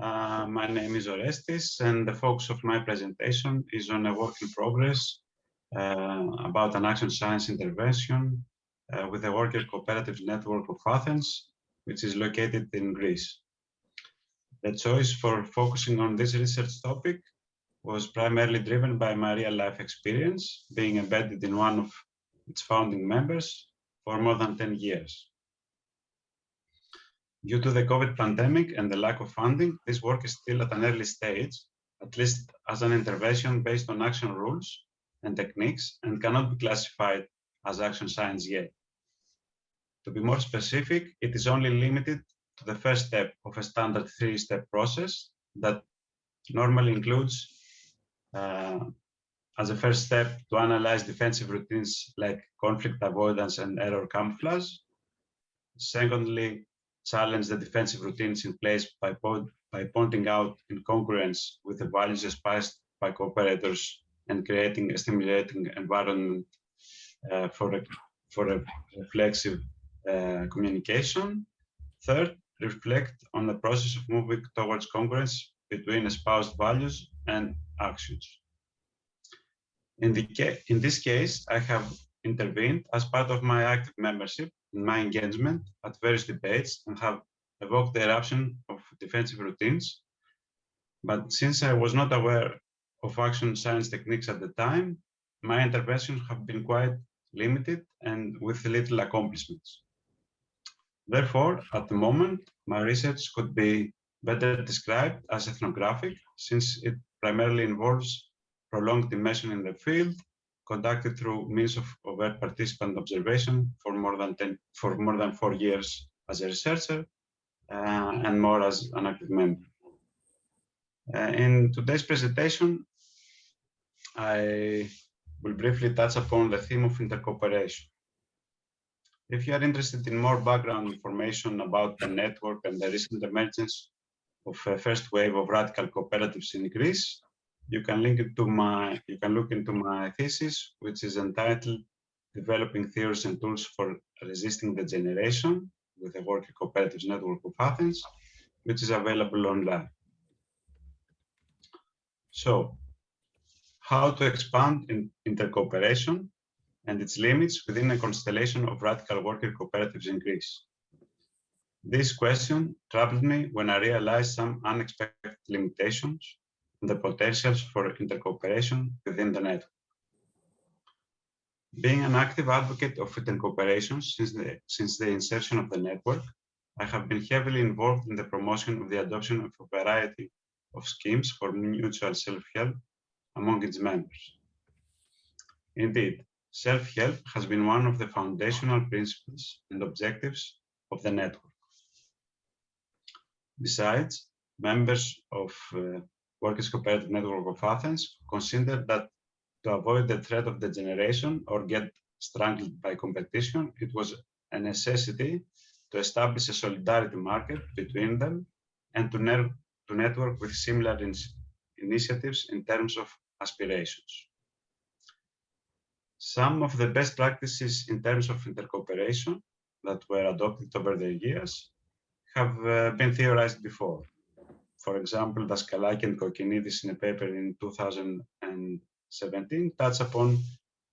Uh, my name is Orestis, and the focus of my presentation is on a work in progress uh, about an action science intervention uh, with the Worker Cooperative Network of Athens, which is located in Greece. The choice for focusing on this research topic was primarily driven by my real life experience, being embedded in one of its founding members for more than 10 years. Due to the COVID pandemic and the lack of funding, this work is still at an early stage, at least as an intervention based on action rules and techniques and cannot be classified as action science yet. To be more specific, it is only limited to the first step of a standard three-step process that normally includes uh, as a first step to analyze defensive routines like conflict avoidance and error camouflage. Secondly, challenge the defensive routines in place by, by pointing out incongruence with the values espoused by cooperators and creating a stimulating environment uh, for, a, for a reflexive uh, communication. Third, reflect on the process of moving towards congruence between espoused values and actions. In, the in this case, I have intervened as part of my active membership in my engagement at various debates and have evoked the eruption of defensive routines. But since I was not aware of action science techniques at the time, my interventions have been quite limited and with little accomplishments. Therefore, at the moment, my research could be better described as ethnographic, since it primarily involves prolonged immersion in the field, conducted through means of overt participant observation for more than 10, for more than four years as a researcher, uh, and more as an active member. Uh, in today's presentation, I will briefly touch upon the theme of intercooperation. If you are interested in more background information about the network and the recent emergence of a first wave of radical cooperatives in Greece, you can link it to my, you can look into my thesis, which is entitled Developing Theories and Tools for Resisting Degeneration with the Worker Cooperatives Network of Athens, which is available online. So, how to expand in intercooperation and its limits within a constellation of radical worker cooperatives in Greece. This question troubled me when I realized some unexpected limitations the potentials for intercooperation within the network. Being an active advocate of intercooperation since the, since the inception of the network, I have been heavily involved in the promotion of the adoption of a variety of schemes for mutual self-help among its members. Indeed, self-help has been one of the foundational principles and objectives of the network. Besides, members of uh, Workers Cooperative Network of Athens consider that to avoid the threat of degeneration or get strangled by competition, it was a necessity to establish a solidarity market between them and to, to network with similar in initiatives in terms of aspirations. Some of the best practices in terms of intercooperation that were adopted over the years have uh, been theorized before. For example, Daskalaki and Kokkinidis in a paper in 2017 touch upon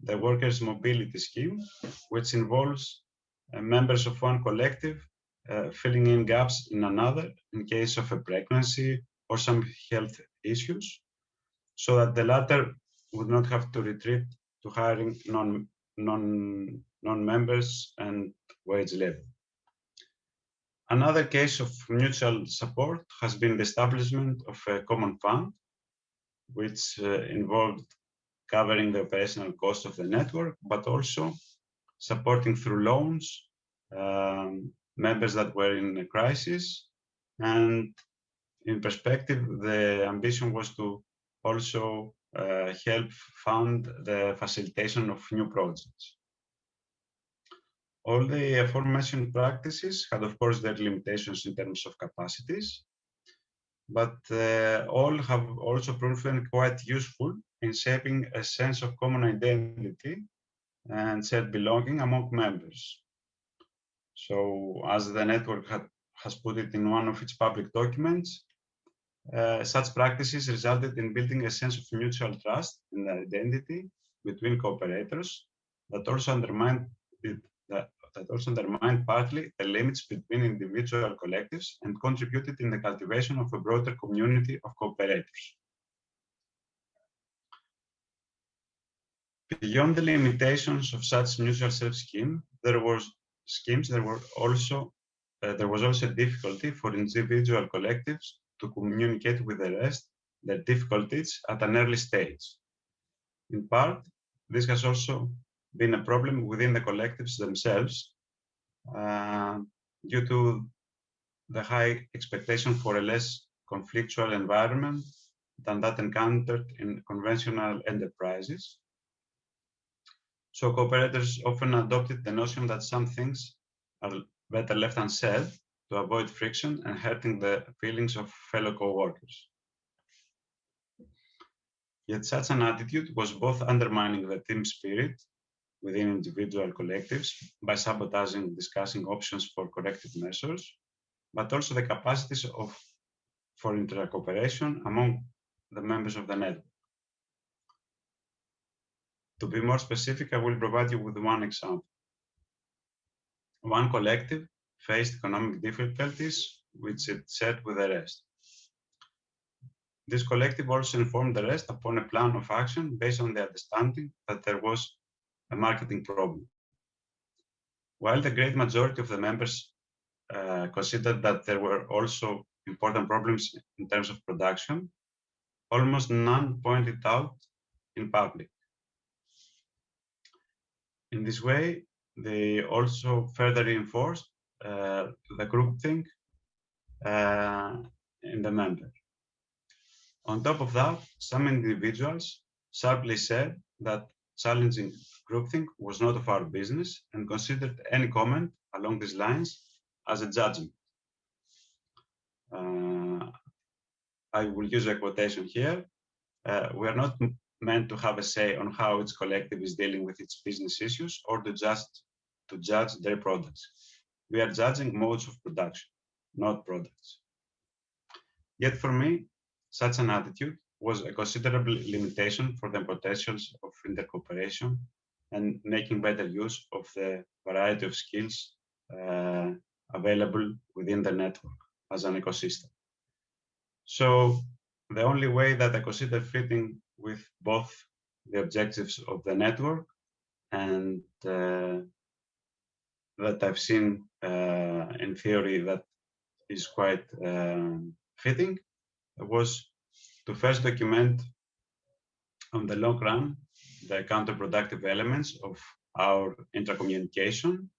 the workers' mobility scheme, which involves uh, members of one collective uh, filling in gaps in another in case of a pregnancy or some health issues, so that the latter would not have to retreat to hiring non, non, non-members and wage level. Another case of mutual support has been the establishment of a common fund, which uh, involved covering the operational cost of the network, but also supporting through loans um, members that were in a crisis. And in perspective, the ambition was to also uh, help fund the facilitation of new projects. All the aforementioned practices had, of course, their limitations in terms of capacities, but uh, all have also proven quite useful in shaping a sense of common identity and shared belonging among members. So as the network had, has put it in one of its public documents, uh, such practices resulted in building a sense of mutual trust and identity between cooperators that also undermined it, that, also undermined partly the limits between individual collectives and contributed in the cultivation of a broader community of cooperators. Beyond the limitations of such mutual self scheme, there was schemes. There were also uh, there was also difficulty for individual collectives to communicate with the rest their difficulties at an early stage. In part, this has also been a problem within the collectives themselves uh, due to the high expectation for a less conflictual environment than that encountered in conventional enterprises. So cooperators often adopted the notion that some things are better left unsaid to avoid friction and hurting the feelings of fellow co-workers. Yet such an attitude was both undermining the team spirit within individual collectives by sabotaging discussing options for corrective measures, but also the capacities of for intercooperation among the members of the network. To be more specific, I will provide you with one example. One collective faced economic difficulties, which it shared with the rest. This collective also informed the rest upon a plan of action based on the understanding that there was a marketing problem. While the great majority of the members uh, considered that there were also important problems in terms of production, almost none pointed out in public. In this way, they also further reinforced uh, the groupthink uh, in the member. On top of that, some individuals sharply said that challenging groupthink was not of our business and considered any comment along these lines as a judgment. Uh, I will use a quotation here. Uh, we are not meant to have a say on how its collective is dealing with its business issues or to just to judge their products. We are judging modes of production, not products. Yet for me, such an attitude was a considerable limitation for the potentials of intercooperation and making better use of the variety of skills uh, available within the network as an ecosystem. So the only way that I consider fitting with both the objectives of the network and uh, that I've seen uh, in theory that is quite um, fitting was to first document on the long run the counterproductive elements of our intercommunication,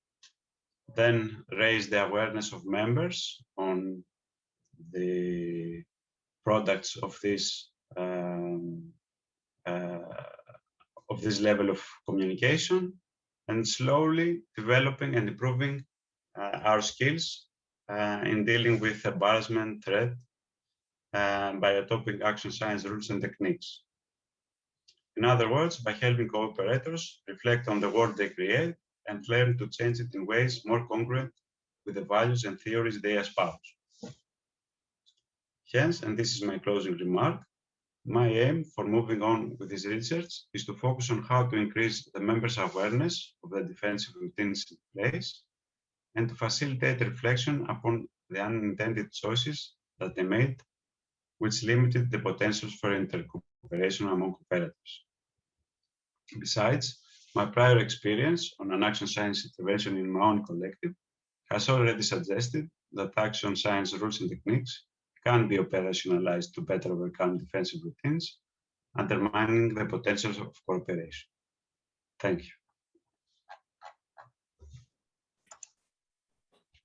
then raise the awareness of members on the products of this um, uh, of this level of communication and slowly developing and improving uh, our skills uh, in dealing with embarrassment threat uh, by adopting action science rules and techniques. In other words, by helping cooperators reflect on the world they create and learn to change it in ways more congruent with the values and theories they espouse. Hence, and this is my closing remark, my aim for moving on with this research is to focus on how to increase the members' awareness of the defensive routines in place and to facilitate reflection upon the unintended choices that they made, which limited the potentials for intercooperation among cooperatives. Besides, my prior experience on an action science intervention in my own collective has already suggested that action science rules and techniques can be operationalized to better overcome defensive routines, undermining the potential of cooperation. Thank you.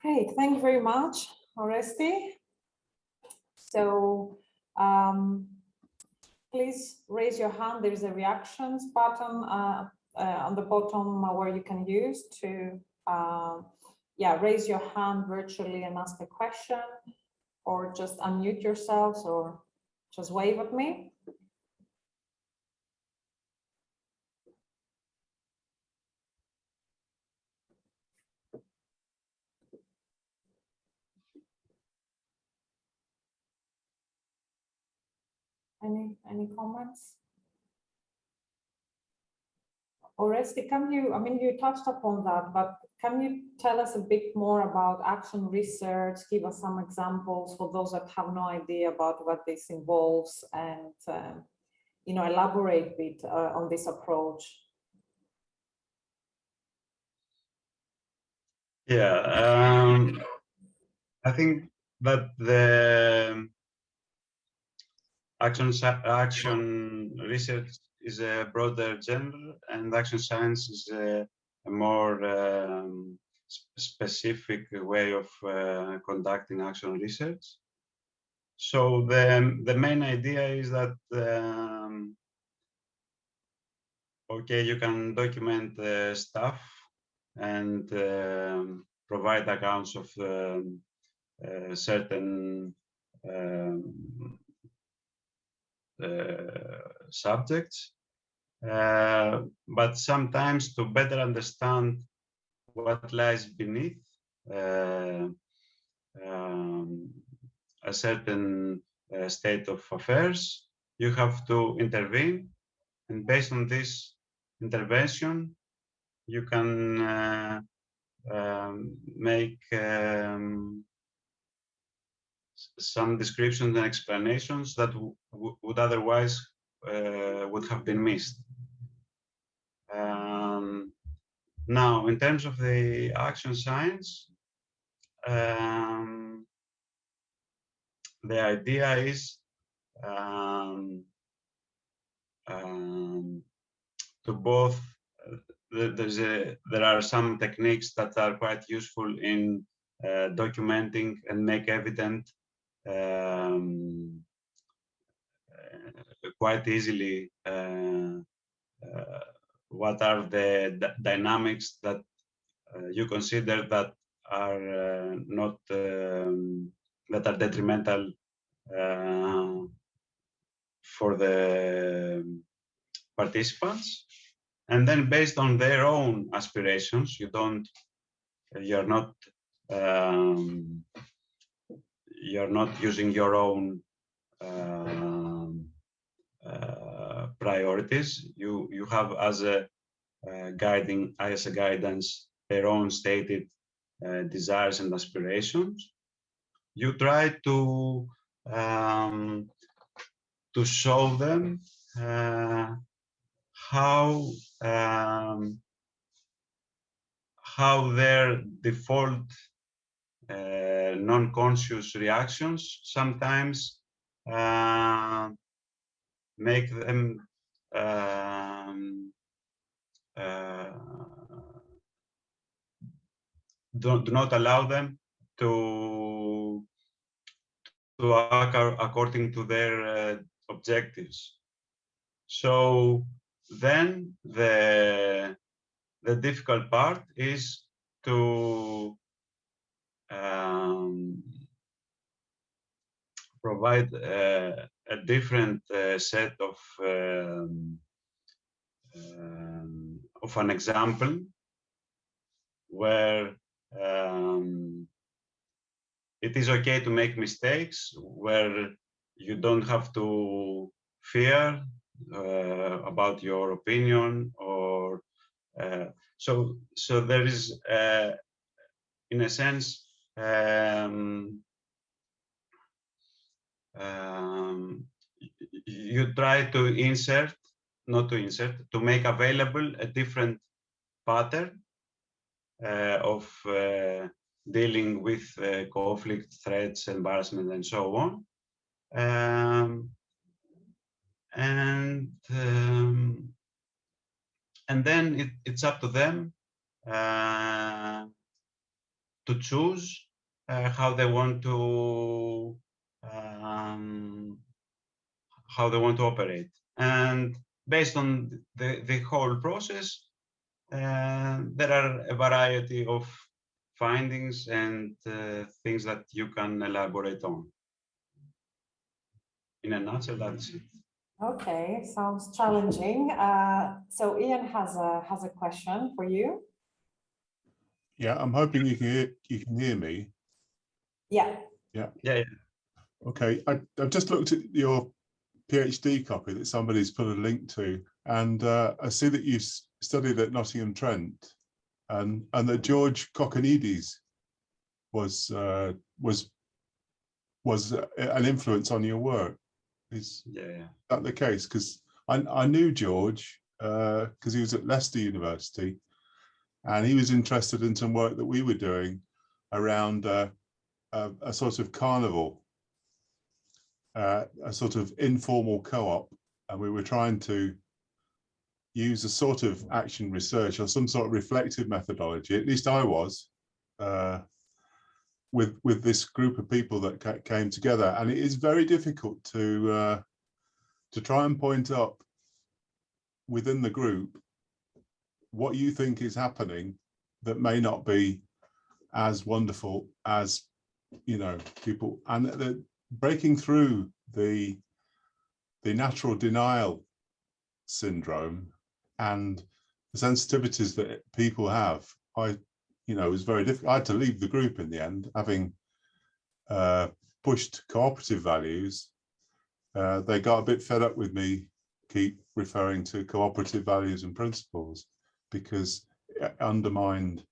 Great, thank you very much, Oresti. So um, please raise your hand. There's a reactions button uh, uh, on the bottom where you can use to uh, yeah, raise your hand virtually and ask a question or just unmute yourselves or just wave at me. Any, any comments? Oresti, can you, I mean, you touched upon that, but can you tell us a bit more about action research? Give us some examples for those that have no idea about what this involves and, um, you know, elaborate a bit uh, on this approach. Yeah, um, I think that the action action research is a broader genre, and action science is a, a more um, specific way of uh, conducting action research. So the the main idea is that um, okay, you can document uh, stuff and um, provide accounts of um, uh, certain um, uh, subjects. Uh, but sometimes to better understand what lies beneath uh, um, a certain uh, state of affairs, you have to intervene. And based on this intervention, you can uh, um, make um, some descriptions and explanations that would otherwise uh, would have been missed. Um, now, in terms of the action science, um, the idea is um, um, to both uh, there- there's a there are some techniques that are quite useful in uh, documenting and make evident um, uh, quite easily uh, uh, what are the dynamics that you consider that are not um, that are detrimental for the participants? And then based on their own aspirations you don't you're not um, you're not using your own um, uh, priorities. You you have as a uh, guiding as a guidance their own stated uh, desires and aspirations. You try to um, to show them uh, how um, how their default uh, non-conscious reactions sometimes uh, make them um, uh, do, do not allow them to to act according to their uh, objectives. So then the the difficult part is to um, provide a different uh, set of um, um, of an example where um, it is okay to make mistakes where you don't have to fear uh, about your opinion or uh, so so there is uh, in a sense um, um, you try to insert not to insert to make available a different pattern uh, of uh, dealing with uh, conflict, threats, embarrassment, and so on. Um, and um, and then it, it's up to them to choose uh, how they want to um, how they want to operate. And based on the, the whole process, uh, there are a variety of findings and uh, things that you can elaborate on. In a nutshell, that's it. Okay, sounds challenging. Uh, so Ian has a has a question for you. Yeah, I'm hoping you can hear, you can hear me. Yeah. Yeah, yeah. Okay, I, I've just looked at your PhD copy that somebody's put a link to, and uh, I see that you've studied at Nottingham Trent, and and that George Kokkinidis was uh, was was uh, an influence on your work. Is Yeah, yeah. that the case? Because I I knew George because he was at Leicester University, and he was interested in some work that we were doing around uh, a, a sort of carnival uh, a sort of informal co-op. And we were trying to use a sort of action research or some sort of reflective methodology at least i was uh, with with this group of people that came together. And it is very difficult to uh, to try and point up within the group what you think is happening that may not be as wonderful as you know people and the breaking through the the natural denial syndrome and the sensitivities that people have i you know it was very difficult. I had to leave the group in the end having uh pushed cooperative values. Uh they got a bit fed up with me keep referring to cooperative values and principles because it undermined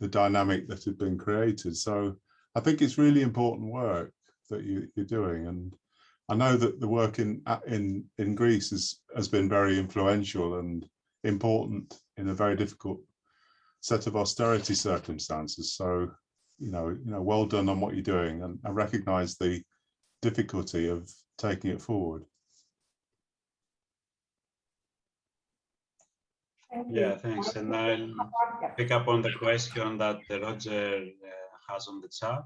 the dynamic that had been created so i think it's really important work that you, you're doing. And I know that the work in uh, in in Greece has has been very influential and important in a very difficult set of austerity circumstances. So, you know, you know, well done on what you're doing, and I recognise the difficulty of taking it forward. Thank you. Yeah, thanks. And I'll pick up on the question that Roger uh, has on the chat.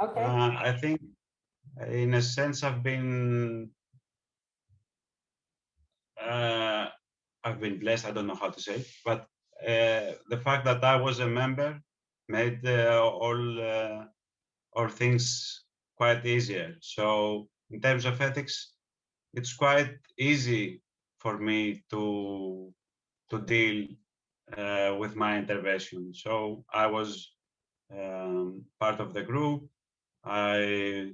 Okay, Uh, I think, in a sense, I've been, uh, I've been blessed. I don't know how to say, it, but uh, the fact that I was a member made uh, all uh, all things quite easier. So, in terms of ethics, it's quite easy for me to to deal uh, with my intervention. So, I was um, part of the group. I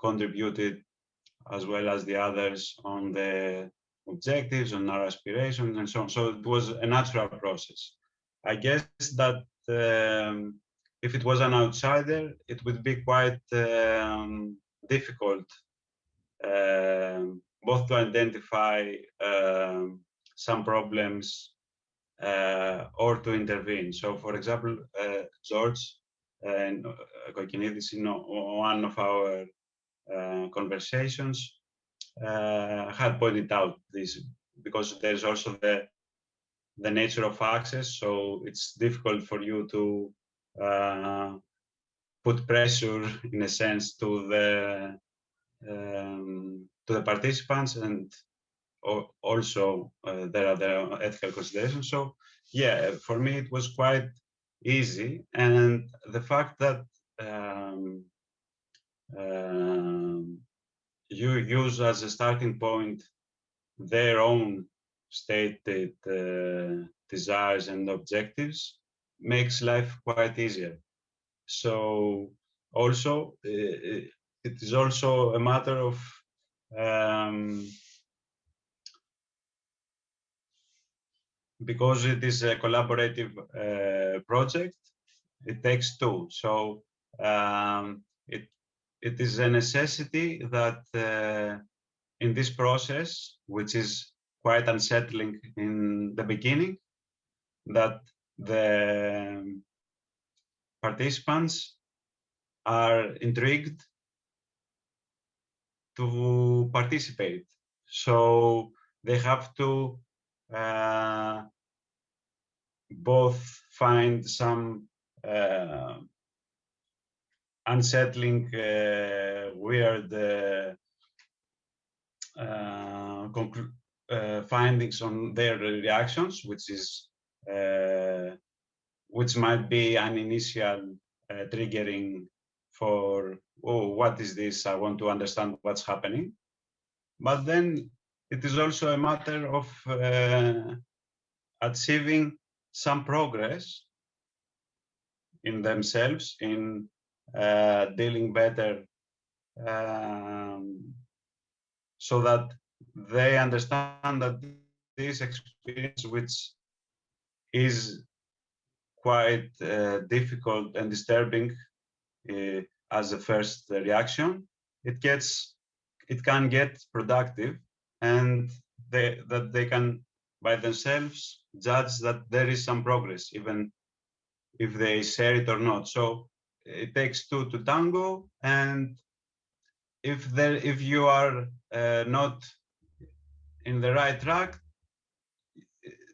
contributed as well as the others on the objectives, on our aspirations, and so on. So it was a natural process. I guess that um, if it was an outsider, it would be quite um, difficult um, both to identify um, some problems uh, or to intervene. So, for example, uh, George and uh, Kokkinidis in one of our uh, conversations uh, had pointed out this because there's also the the nature of access, so it's difficult for you to uh, put pressure, in a sense, to the um, to the participants, and al- also uh, there are the ethical considerations. So yeah, for me it was quite easy, and the fact that um, um, you use as a starting point their own stated uh, desires and objectives makes life quite easier. So also uh, it is also a matter of um, because it is a collaborative uh, project, it takes two. So um, it it is a necessity that uh, in this process, which is quite unsettling in the beginning, that the participants are intrigued to participate. So they have to both find some uh, unsettling, uh, weird uh, uh, uh, findings on their reactions, which is uh, which might be an initial uh, triggering for oh what is this? I want to understand what's happening. But then it is also a matter of uh, achieving some progress in themselves in uh, dealing better um, so that they understand that this experience, which is quite uh, difficult and disturbing uh, as a first reaction, it gets, it can get productive, and they that they can by themselves judge that there is some progress, even if they share it or not. So it takes two to tango, and if there if you are uh, not in the right track,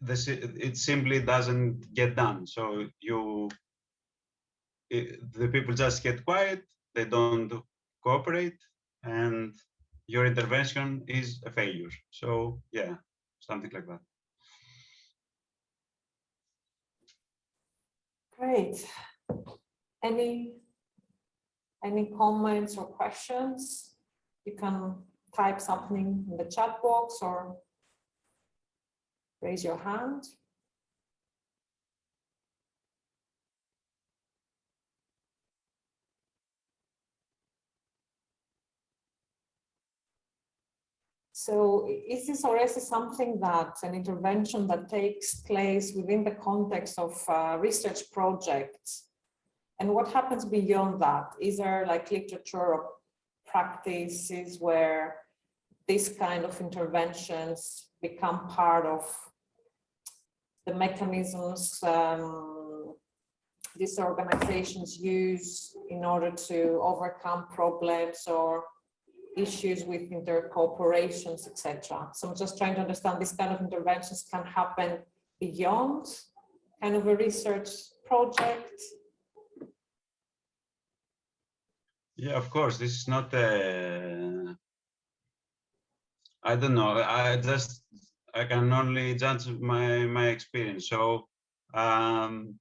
this it simply doesn't get done. So you it, the people just get quiet, they don't cooperate, and your intervention is a failure. So yeah, something like that. Great. Any any comments or questions? You can type something in the chat box or raise your hand. So is this already something that an intervention that takes place within the context of uh, research projects? And what happens beyond that? Is there like literature or practices where these kind of interventions become part of the mechanisms um, these organizations use in order to overcome problems or issues with intercooperations, etc. So I'm just trying to understand these kind of interventions can happen beyond kind of a research project. Yeah, of course, this is not a, I don't know, I just, I can only judge my, my experience. So um,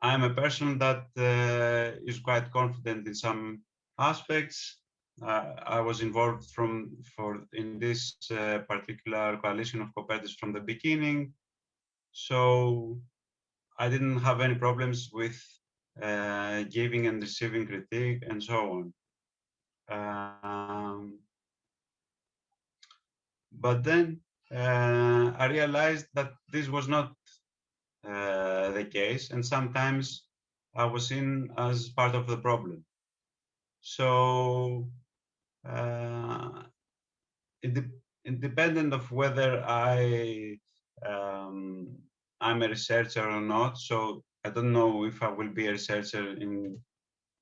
I'm a person that uh, is quite confident in some aspects uh, I was involved from for in this uh, particular coalition of cooperatives from the beginning. So I didn't have any problems with uh, giving and receiving critique and so on. Um, but then uh, I realized that this was not uh, the case, and sometimes I was seen as part of the problem. So uh, independent of whether I um, I'm a researcher or not. So I don't know if I will be a researcher in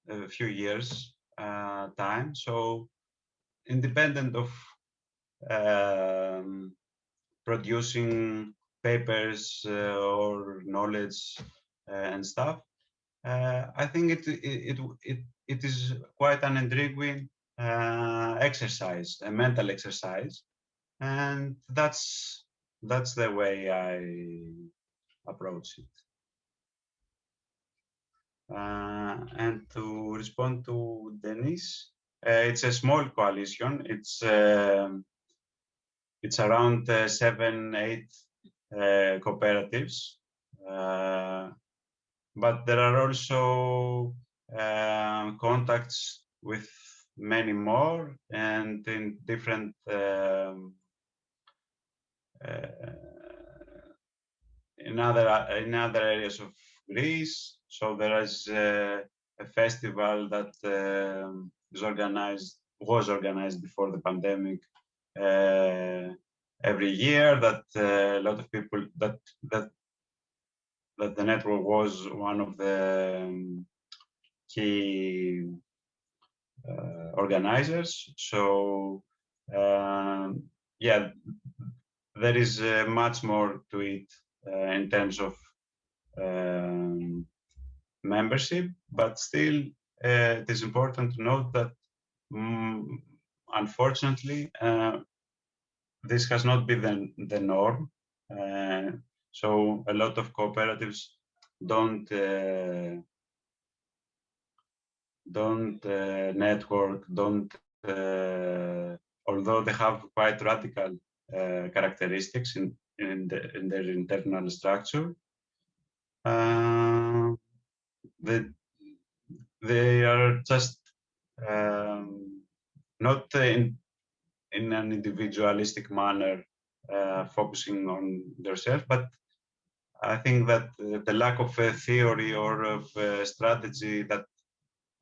a few years uh, time. So independent of um, producing papers uh, or knowledge uh, and stuff, uh, I think it, it, it, it is quite an intriguing uh, exercise, a mental exercise, and that's that's the way I approach it. Uh, and to respond to Denise, uh, it's a small coalition. It's um, it's around uh, seven, eight uh, cooperatives, uh, but there are also um, contacts with many more and in different um, uh, in other in other areas of Greece. So there is uh, a festival that uh, is organized was organized before the pandemic uh, every year. That uh, a lot of people that that that the network was one of the um, key organizers. So um, yeah, there is uh, much more to it uh, in terms of um, membership, but still it is important to note that um, unfortunately this has not been the, the norm. Uh, so a lot of cooperatives don't uh, don't uh, network, don't, uh, although they have quite radical uh, characteristics in, in, the, in, their internal structure, they, they are just um, not in, in an individualistic manner, uh, focusing on themselves. But I think that uh, the lack of a theory or of a strategy that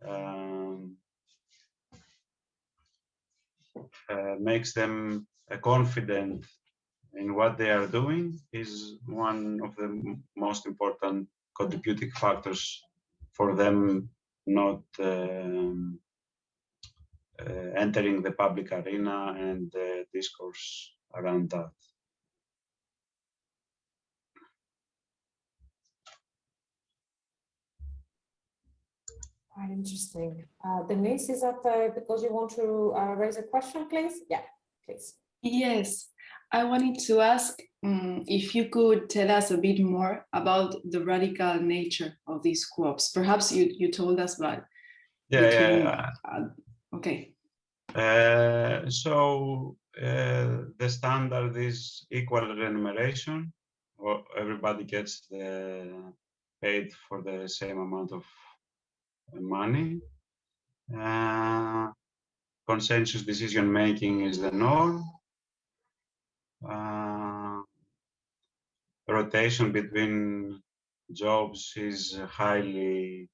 um, uh, makes them uh, confident in what they are doing is one of the most important contributing factors for them not um, uh, entering the public arena and the discourse around that. Quite interesting. Uh, Denise, is that uh, because you want to uh, raise a question, please? Yeah, please. Yes, I wanted to ask um, if you could tell us a bit more about the radical nature of these co-ops. Perhaps you, you told us, but yeah, between, yeah. uh, okay. Uh, so uh, the standard is equal remuneration, or everybody gets the paid for the same amount of money. Uh, consensus decision making is the norm. Uh, rotation between jobs is highly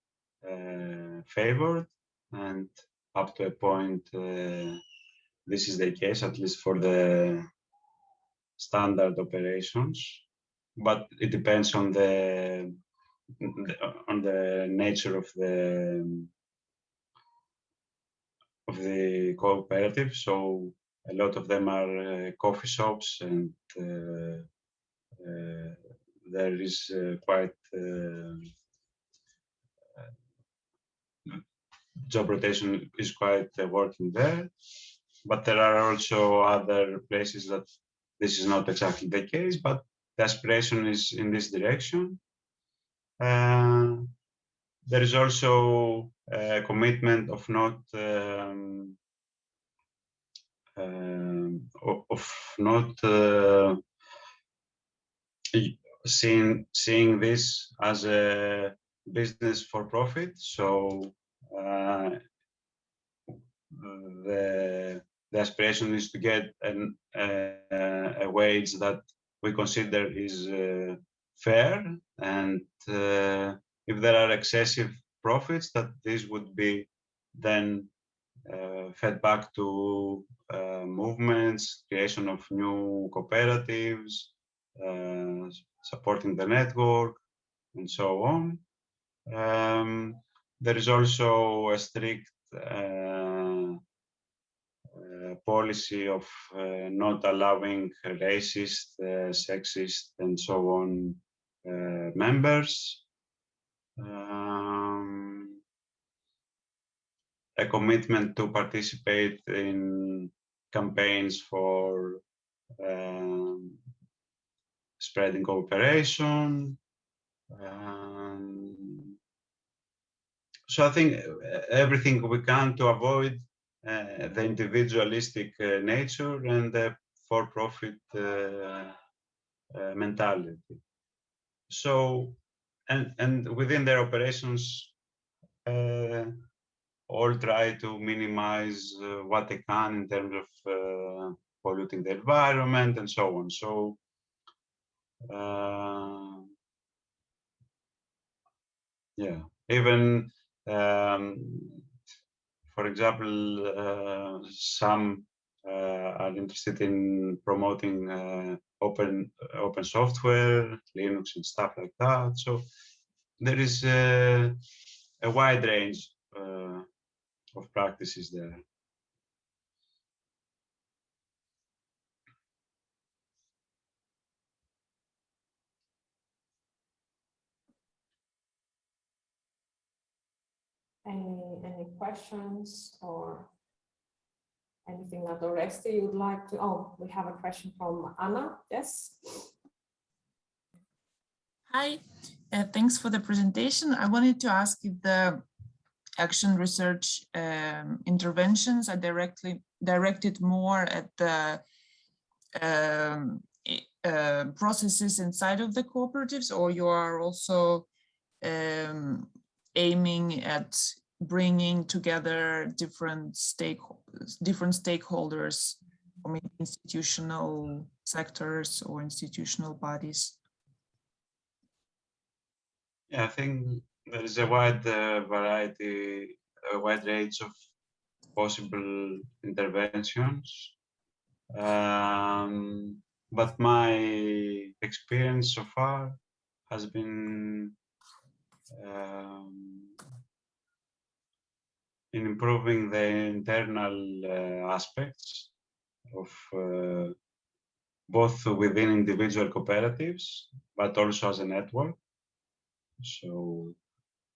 uh, favored and up to a point uh, this is the case at least for the standard operations but it depends on the on the nature of the of the cooperative. So a lot of them are uh, coffee shops, and uh, uh, there is uh, quite job rotation is quite working there. But there are also other places that this is not exactly the case, but the aspiration is in this direction. Uh, there is also a commitment of not um, uh, of not uh, seeing seeing this as a business for profit. So uh, the the aspiration is to get an, a wage that we consider is uh, fair and uh, if there are excessive profits that this would be then uh, fed back to uh, movements, creation of new cooperatives, uh, supporting the network, and so on. Um, there is also a strict uh, uh, policy of not allowing racist, sexist, and so on members, um, a commitment to participate in campaigns for um, spreading cooperation. Um, so I think uh, everything we can to avoid uh, the individualistic uh, nature and the for-profit uh, uh mentality so and and within their operations uh, all try to minimize uh, what they can in terms of uh, polluting the environment and so on. So uh, yeah even um, for example uh, some uh, are interested in promoting open open software, Linux and stuff like that. So there is a, a wide range uh, of practices there. Any any questions or Anything that Oreste you would like to, oh, we have a question from Anna, yes? Hi, uh, thanks for the presentation. I wanted to ask if the action research um, interventions are directly directed more at the um, uh, processes inside of the cooperatives or you are also um, aiming at bringing together different stake different stakeholders maybe institutional sectors or institutional bodies? Yeah, I think there is a wide uh, variety, a wide range of possible interventions. Um, but my experience so far has been um, in improving the internal uh, aspects of uh, both within individual cooperatives, but also as a network. So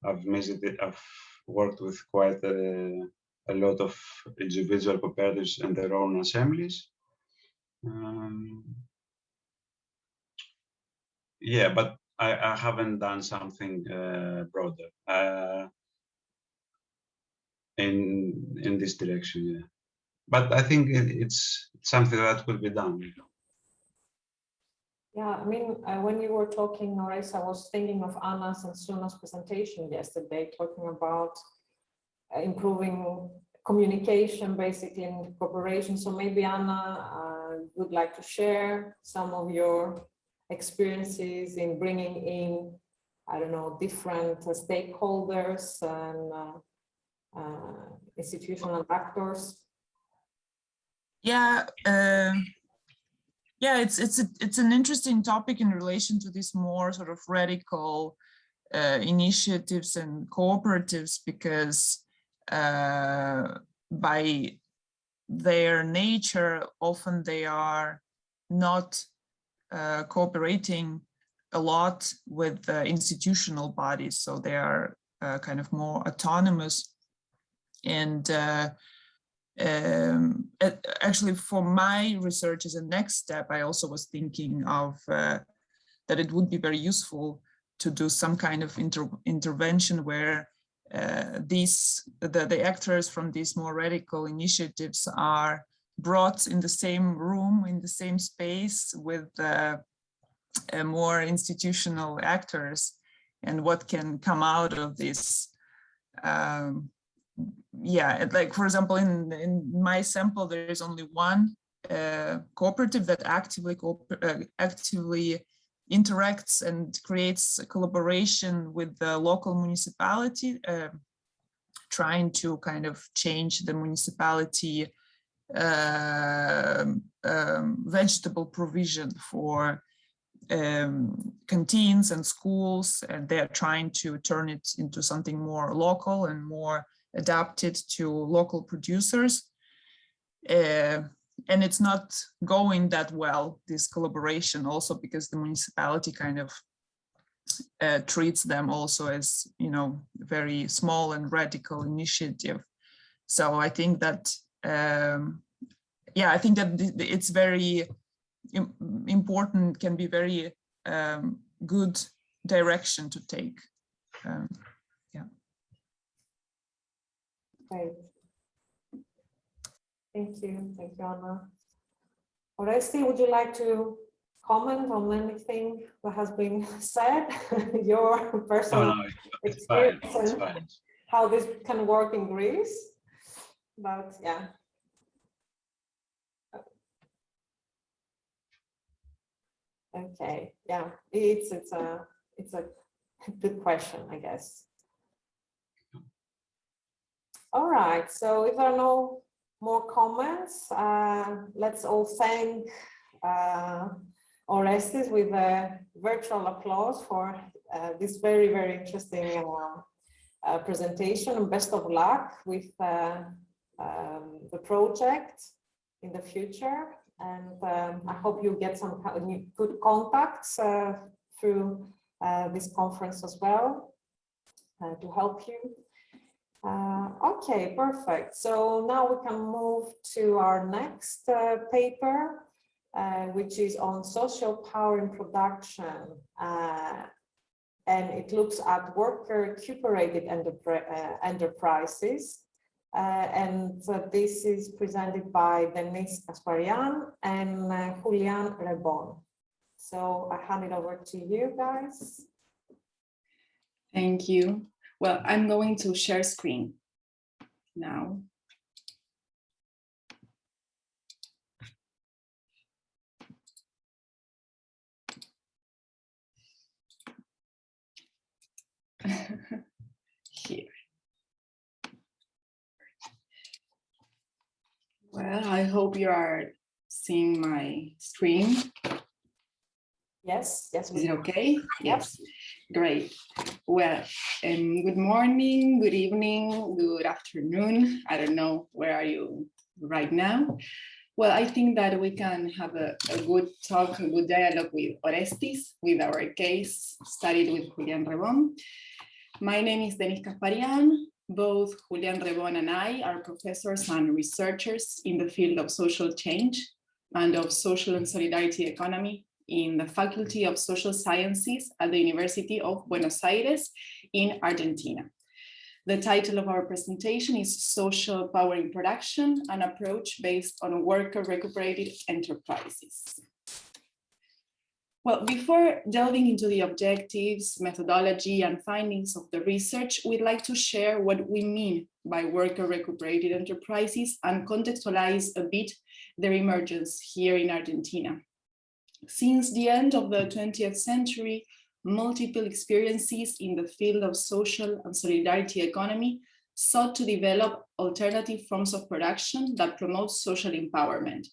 I've visited, I've worked with quite a, a lot of individual cooperatives and their own assemblies. Um, yeah, but I, I haven't done something uh, broader uh, in in this direction. Yeah, but I think it, it's something that could be done. Yeah, I mean, uh, when you were talking, Norris, I was thinking of Anna's and Suna's presentation yesterday, talking about uh, improving communication, basically, and cooperation. So maybe Anna uh, would like to share some of your experiences in bringing in, I don't know, different uh, stakeholders and uh, institutional actors. Yeah, uh, yeah, it's it's a, it's an interesting topic in relation to these more sort of radical uh, initiatives and cooperatives because uh, by their nature, often they are not uh, cooperating a lot with uh, institutional bodies, so they are uh, kind of more autonomous and uh, um, actually for my research as a next step, I also was thinking of uh, that it would be very useful to do some kind of inter intervention where uh, these the, the actors from these more radical initiatives are brought in the same room, in the same space with uh, more institutional actors. And what can come out of this um, yeah, like for example, in, in my sample, there is only one uh, cooperative that actively uh, actively interacts and creates collaboration with the local municipality, uh, trying to kind of change the municipality uh, um, vegetable provision for um, canteens and schools, and they're trying to turn it into something more local and more adapted to local producers. Uh, and it's not going that well, this collaboration also because the municipality kind of uh, treats them also as, you know, very small and radical initiative. So I think that, um, yeah, I think that it's very important, can be very um, good direction to take. Um, Great. Thank you. Thank you, Anna. Oresti, would you like to comment on anything that has been said? Your personal no, no, it's fine, it's and fine. how this can work in Greece? But yeah. Okay, yeah, it's it's a it's a good question, I guess. All right, so if there are no more comments, uh, let's all thank uh, Orestes with a virtual applause for uh, this very, very interesting uh, uh, presentation and best of luck with uh, um, the project in the future. And um, I hope you get some good contacts through this conference as well to help you. Uh, okay, perfect. So now we can move to our next uh, paper, uh, which is on social power in production. Uh, and it looks at worker recuperated uh, enterprises. Uh, and this is presented by Denise Kasparian and Julian Rebon. So I hand it over to you guys. Thank you. Well, I'm going to share screen now. Here. Well, I hope you are seeing my screen. Yes, yes. Is it okay? Yes, great. Well, um, good morning, good evening, good afternoon. I don't know, where are you right now? Well, I think that we can have a, a good talk, a good dialogue with Orestes, with our case studied with Julian Rebon. My name is Denise Kasparian. Both Julian Rebon and I are professors and researchers in the field of social change and of social and solidarity economy in the Faculty of Social Sciences at the University of Buenos Aires in Argentina. The title of our presentation is Social Power in Production, an approach based on worker recuperated enterprises. Well, before delving into the objectives, methodology, and findings of the research, we'd like to share what we mean by worker recuperated enterprises and contextualize a bit their emergence here in Argentina. Since the end of the 20th century, multiple experiences in the field of social and solidarity economy sought to develop alternative forms of production that promote social empowerment.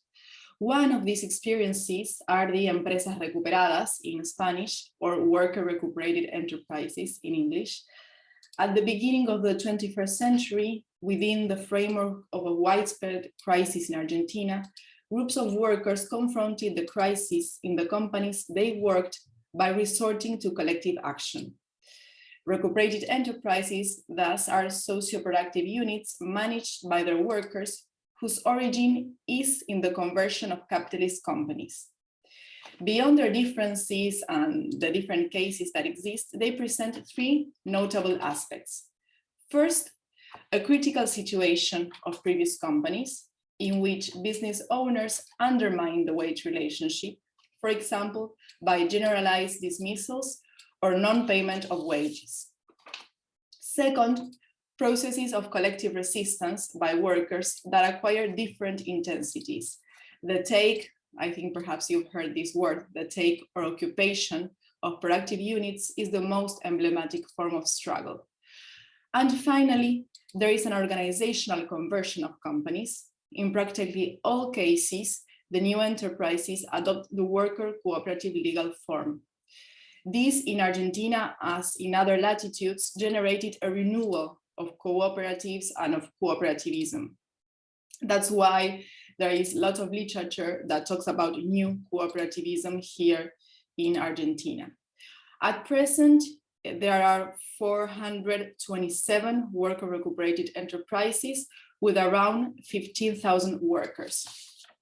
One of these experiences are the empresas recuperadas in Spanish or worker recuperated enterprises in English. At the beginning of the 21st century, within the framework of a widespread crisis in Argentina, groups of workers confronted the crisis in the companies they worked by resorting to collective action. Recuperated enterprises thus are socio-productive units managed by their workers whose origin is in the conversion of capitalist companies. Beyond their differences and the different cases that exist, they present three notable aspects. First, a critical situation of previous companies in which business owners undermine the wage relationship, for example, by generalized dismissals or non-payment of wages. Second, processes of collective resistance by workers that acquire different intensities. The take, I think perhaps you've heard this word, the take or occupation of productive units is the most emblematic form of struggle. And finally, there is an organizational conversion of companies. In practically all cases, the new enterprises adopt the worker cooperative legal form. This in Argentina, as in other latitudes, generated a renewal of cooperatives and of cooperativism. That's why there is a lot of literature that talks about new cooperativism here in Argentina. At present, there are 427 worker recuperated enterprises with around 15,000 workers.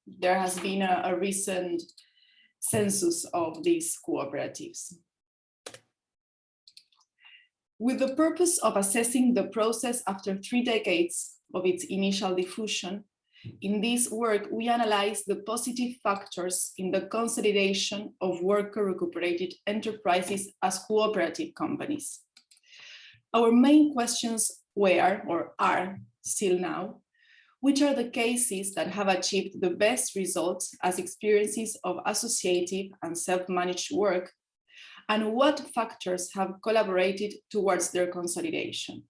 There has been a, a recent census of these cooperatives. With the purpose of assessing the process after three decades of its initial diffusion, in this work, we analyze the positive factors in the consolidation of worker recuperated enterprises as cooperative companies. Our main questions were, or are still now, which are the cases that have achieved the best results as experiences of associative and self-managed work and what factors have collaborated towards their consolidation.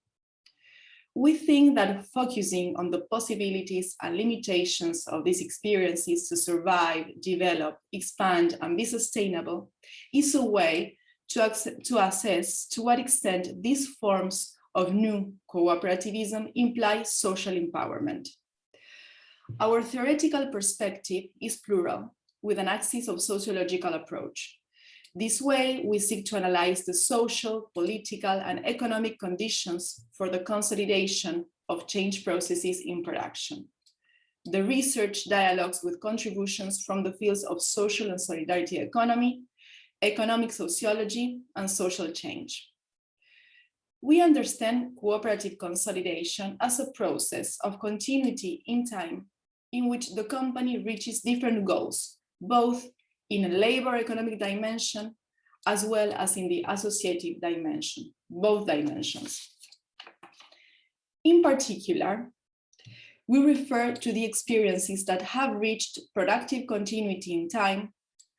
We think that focusing on the possibilities and limitations of these experiences to survive, develop, expand, and be sustainable is a way to, to assess to what extent these forms of new cooperativism imply social empowerment. Our theoretical perspective is plural, with an axis of sociological approach. This way, we seek to analyze the social, political, and economic conditions for the consolidation of change processes in production. The research dialogues with contributions from the fields of social and solidarity economy, economic sociology, and social change. We understand cooperative consolidation as a process of continuity in time in which the company reaches different goals, both in a labor economic dimension, as well as in the associative dimension, both dimensions. In particular, we refer to the experiences that have reached productive continuity in time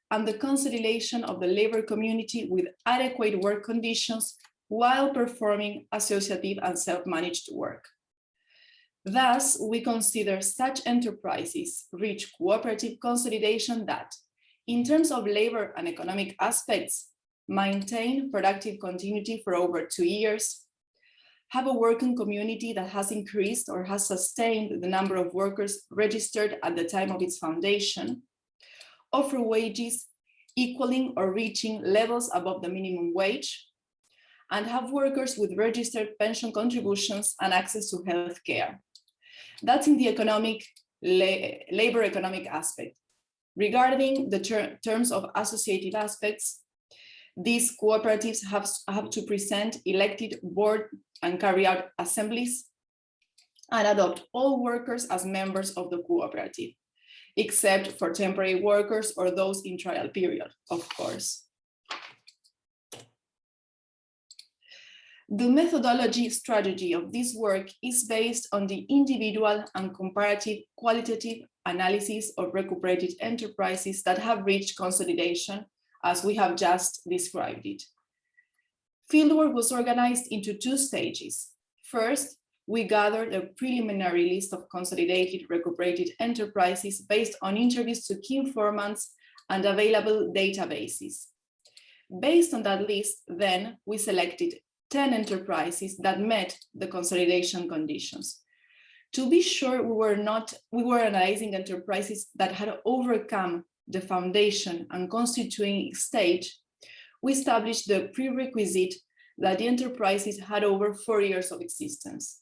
and the consolidation of the labor community with adequate work conditions while performing associative and self-managed work. Thus, we consider such enterprises reach cooperative consolidation that, in terms of labor and economic aspects, maintain productive continuity for over two years, have a working community that has increased or has sustained the number of workers registered at the time of its foundation, offer wages equaling or reaching levels above the minimum wage, and have workers with registered pension contributions and access to health care. That's in the economic, la labor economic aspect. Regarding the ter terms of associative aspects, these cooperatives have, have to present elected board and carry out assemblies and adopt all workers as members of the cooperative, except for temporary workers or those in trial period, of course. The methodology strategy of this work is based on the individual and comparative qualitative analysis of recuperated enterprises that have reached consolidation, as we have just described it. Fieldwork was organized into two stages. First, we gathered a preliminary list of consolidated recuperated enterprises based on interviews to key informants and available databases. Based on that list, then we selected 10 enterprises that met the consolidation conditions. To be sure, we were not, we were analyzing enterprises that had overcome the foundation and constituting stage, we established the prerequisite that the enterprises had over four years of existence.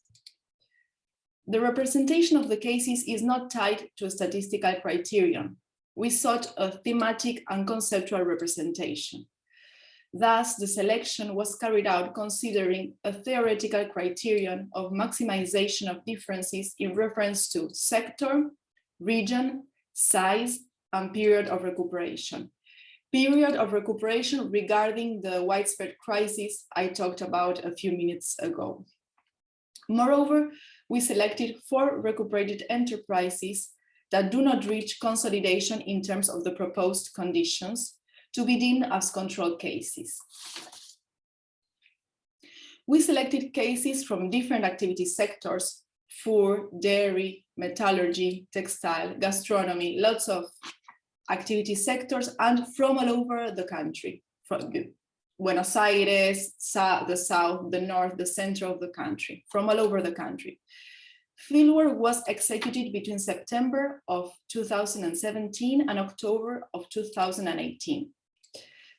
The representation of the cases is not tied to a statistical criterion. We sought a thematic and conceptual representation. Thus, the selection was carried out considering a theoretical criterion of maximization of differences in reference to sector, region, size, and period of recuperation. Period of recuperation regarding the widespread crisis I talked about a few minutes ago. Moreover, we selected four recuperated enterprises that do not reach consolidation in terms of the proposed conditions, to be deemed as control cases. We selected cases from different activity sectors, food, dairy, metallurgy, textile, gastronomy, lots of activity sectors and from all over the country, from Buenos Aires, the south, the north, the center of the country, from all over the country. Fieldwork was executed between September of 2017 and October of 2018.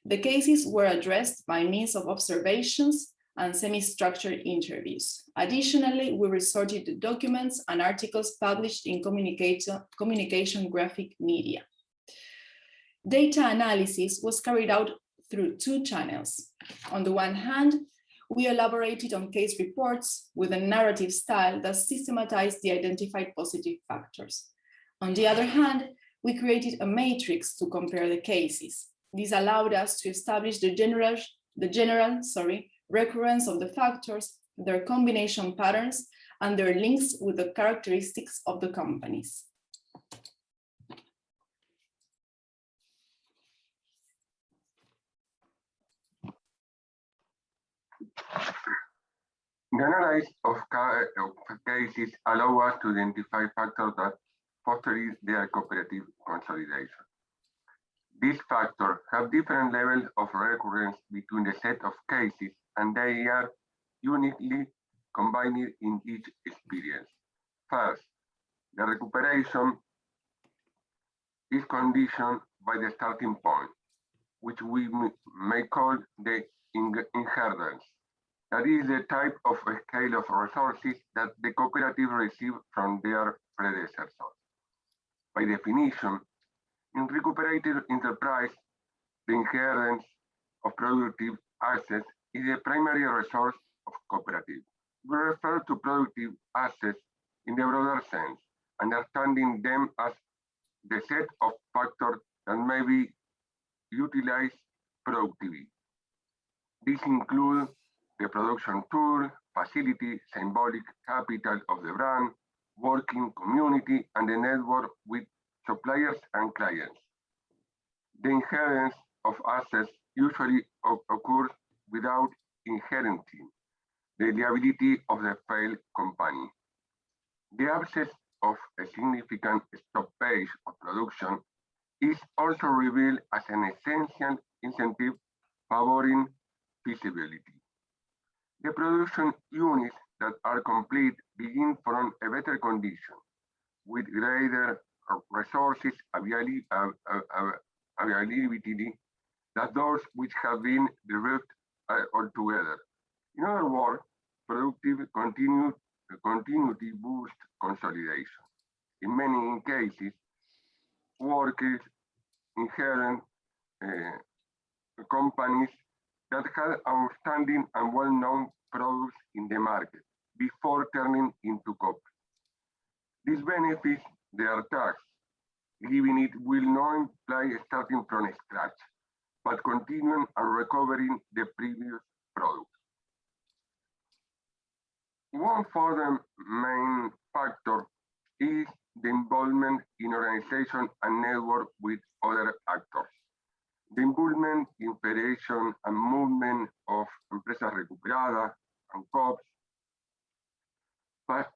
The cases were addressed by means of observations and semi-structured interviews. Additionally, we resorted to documents and articles published in communication, graphic media. Data analysis was carried out through two channels. On the one hand, we elaborated on case reports with a narrative style that systematized the identified positive factors. On the other hand, we created a matrix to compare the cases. This allowed us to establish the general, the general sorry, recurrence of the factors, their combination patterns, and their links with the characteristics of the companies. The analysis of, ca of cases allow us to identify factors that foster their cooperative consolidation. These factors have different levels of recurrence between the set of cases and they are uniquely combined in each experience. First, the recuperation is conditioned by the starting point, which we may call the inheritance. That is the type of scale of resources that the cooperative receive from their predecessors. By definition, in recuperated enterprise, the inheritance of productive assets is the primary resource of cooperative. We refer to productive assets in the broader sense, understanding them as the set of factors that may be utilized productively. These include the production tool, facility, symbolic capital of the brand, working community, and the network with suppliers and clients. The inheritance of assets usually occurs without inheriting the liability of the failed company. The absence of a significant stoppage of production is also revealed as an essential incentive favoring feasibility. The production units that are complete begin from a better condition with greater resources availability than those which have been derived uh, altogether. In other words, productive continue, continuity boost consolidation. In many cases, workers inherent uh, companies that had outstanding and well-known products in the market before turning into copy. These benefits, they are taxed, giving it will not imply starting from scratch, but continuing and recovering the previous product. One further main factor is the involvement in organization and network with other actors. The involvement in and movement of Empresas Recuperadas and COPs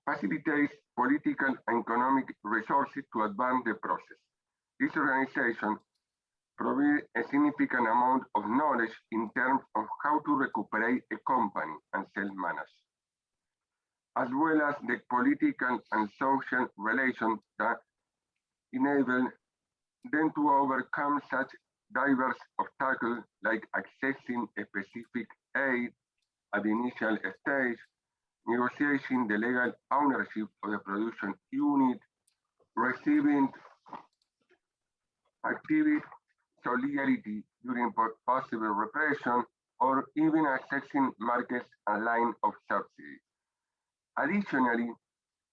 facilitates political and economic resources to advance the process. This organization provides a significant amount of knowledge in terms of how to recuperate a company and self-manage, as well as the political and social relations that enable them to overcome such diverse obstacles like accessing a specific aid at the initial stage, negotiating the legal ownership of the production unit, receiving active solidarity during possible repression, or even accessing markets and line of subsidies. Additionally,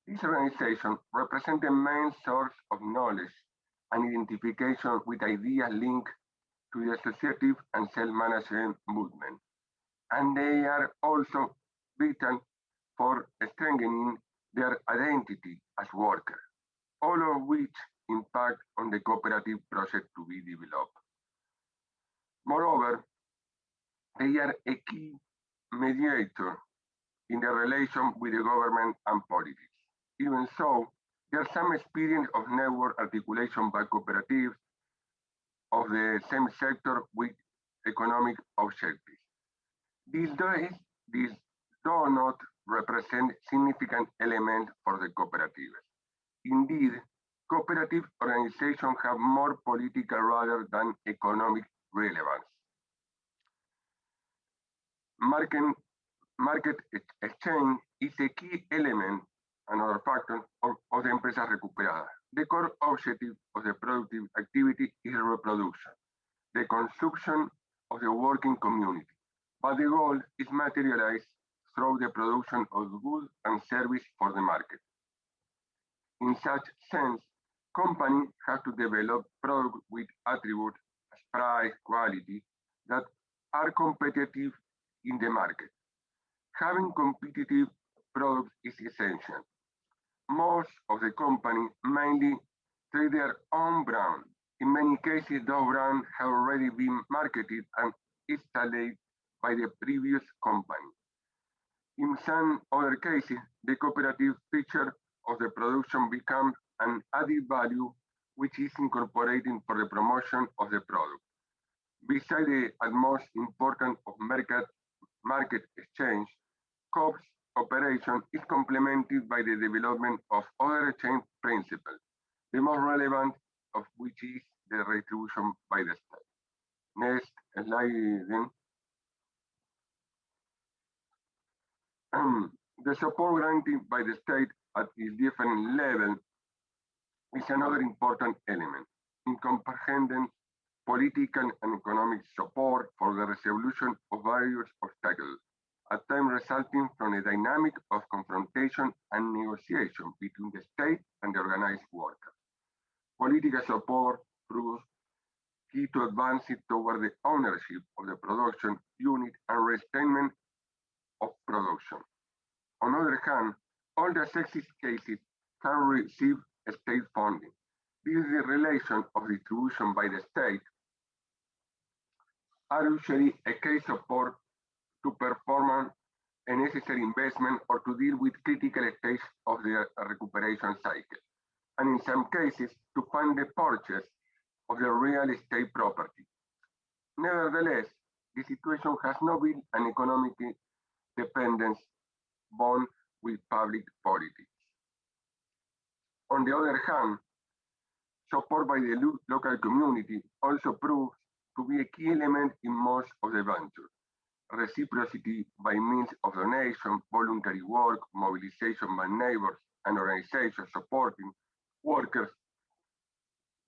this organization represents the main source of knowledge and identification with ideas linked to the associative and self-management movement. And they are also vital for strengthening their identity as workers, all of which impact on the cooperative project to be developed. Moreover, they are a key mediator in the relation with the government and politics. Even so, there's some experience of network articulation by cooperatives of the same sector with economic objectives. These days, these do not represent significant element for the cooperatives. Indeed, cooperative organizations have more political rather than economic relevance. Market, market exchange is a key element, another factor, of, of the empresas recuperadas. The core objective of the productive activity is reproduction, the consumption of the working community. But the goal is materialized through the production of goods and service for the market. In such sense, companies have to develop products with attributes as price, quality, that are competitive in the market. Having competitive products is essential. Most of the companies mainly trade their own brand. In many cases, those brands have already been marketed and installed by the previous company. In some other cases, the cooperative feature of the production becomes an added value which is incorporated for the promotion of the product. Besides the utmost important of market, market exchange, COPS operation is complemented by the development of other exchange principles, the most relevant of which is the retribution by the state. Next slide then. Um, the support granted by the state at its different level is another important element in comprehending political and economic support for the resolution of various obstacles, at times resulting from a dynamic of confrontation and negotiation between the state and the organized workers. Political support proves key to advancing toward the ownership of the production unit and restrainment of production. On the other hand, all the sexist cases can receive state funding. This is the relation of distribution by the state are usually a case support to perform a necessary investment or to deal with critical stage of the recuperation cycle. And in some cases, to fund the purchase of the real estate property. Nevertheless, the situation has not been an economic dependence bond with public politics. On the other hand, support by the lo local community also proves to be a key element in most of the ventures. Reciprocity by means of donation, voluntary work, mobilization by neighbors and organizations supporting workers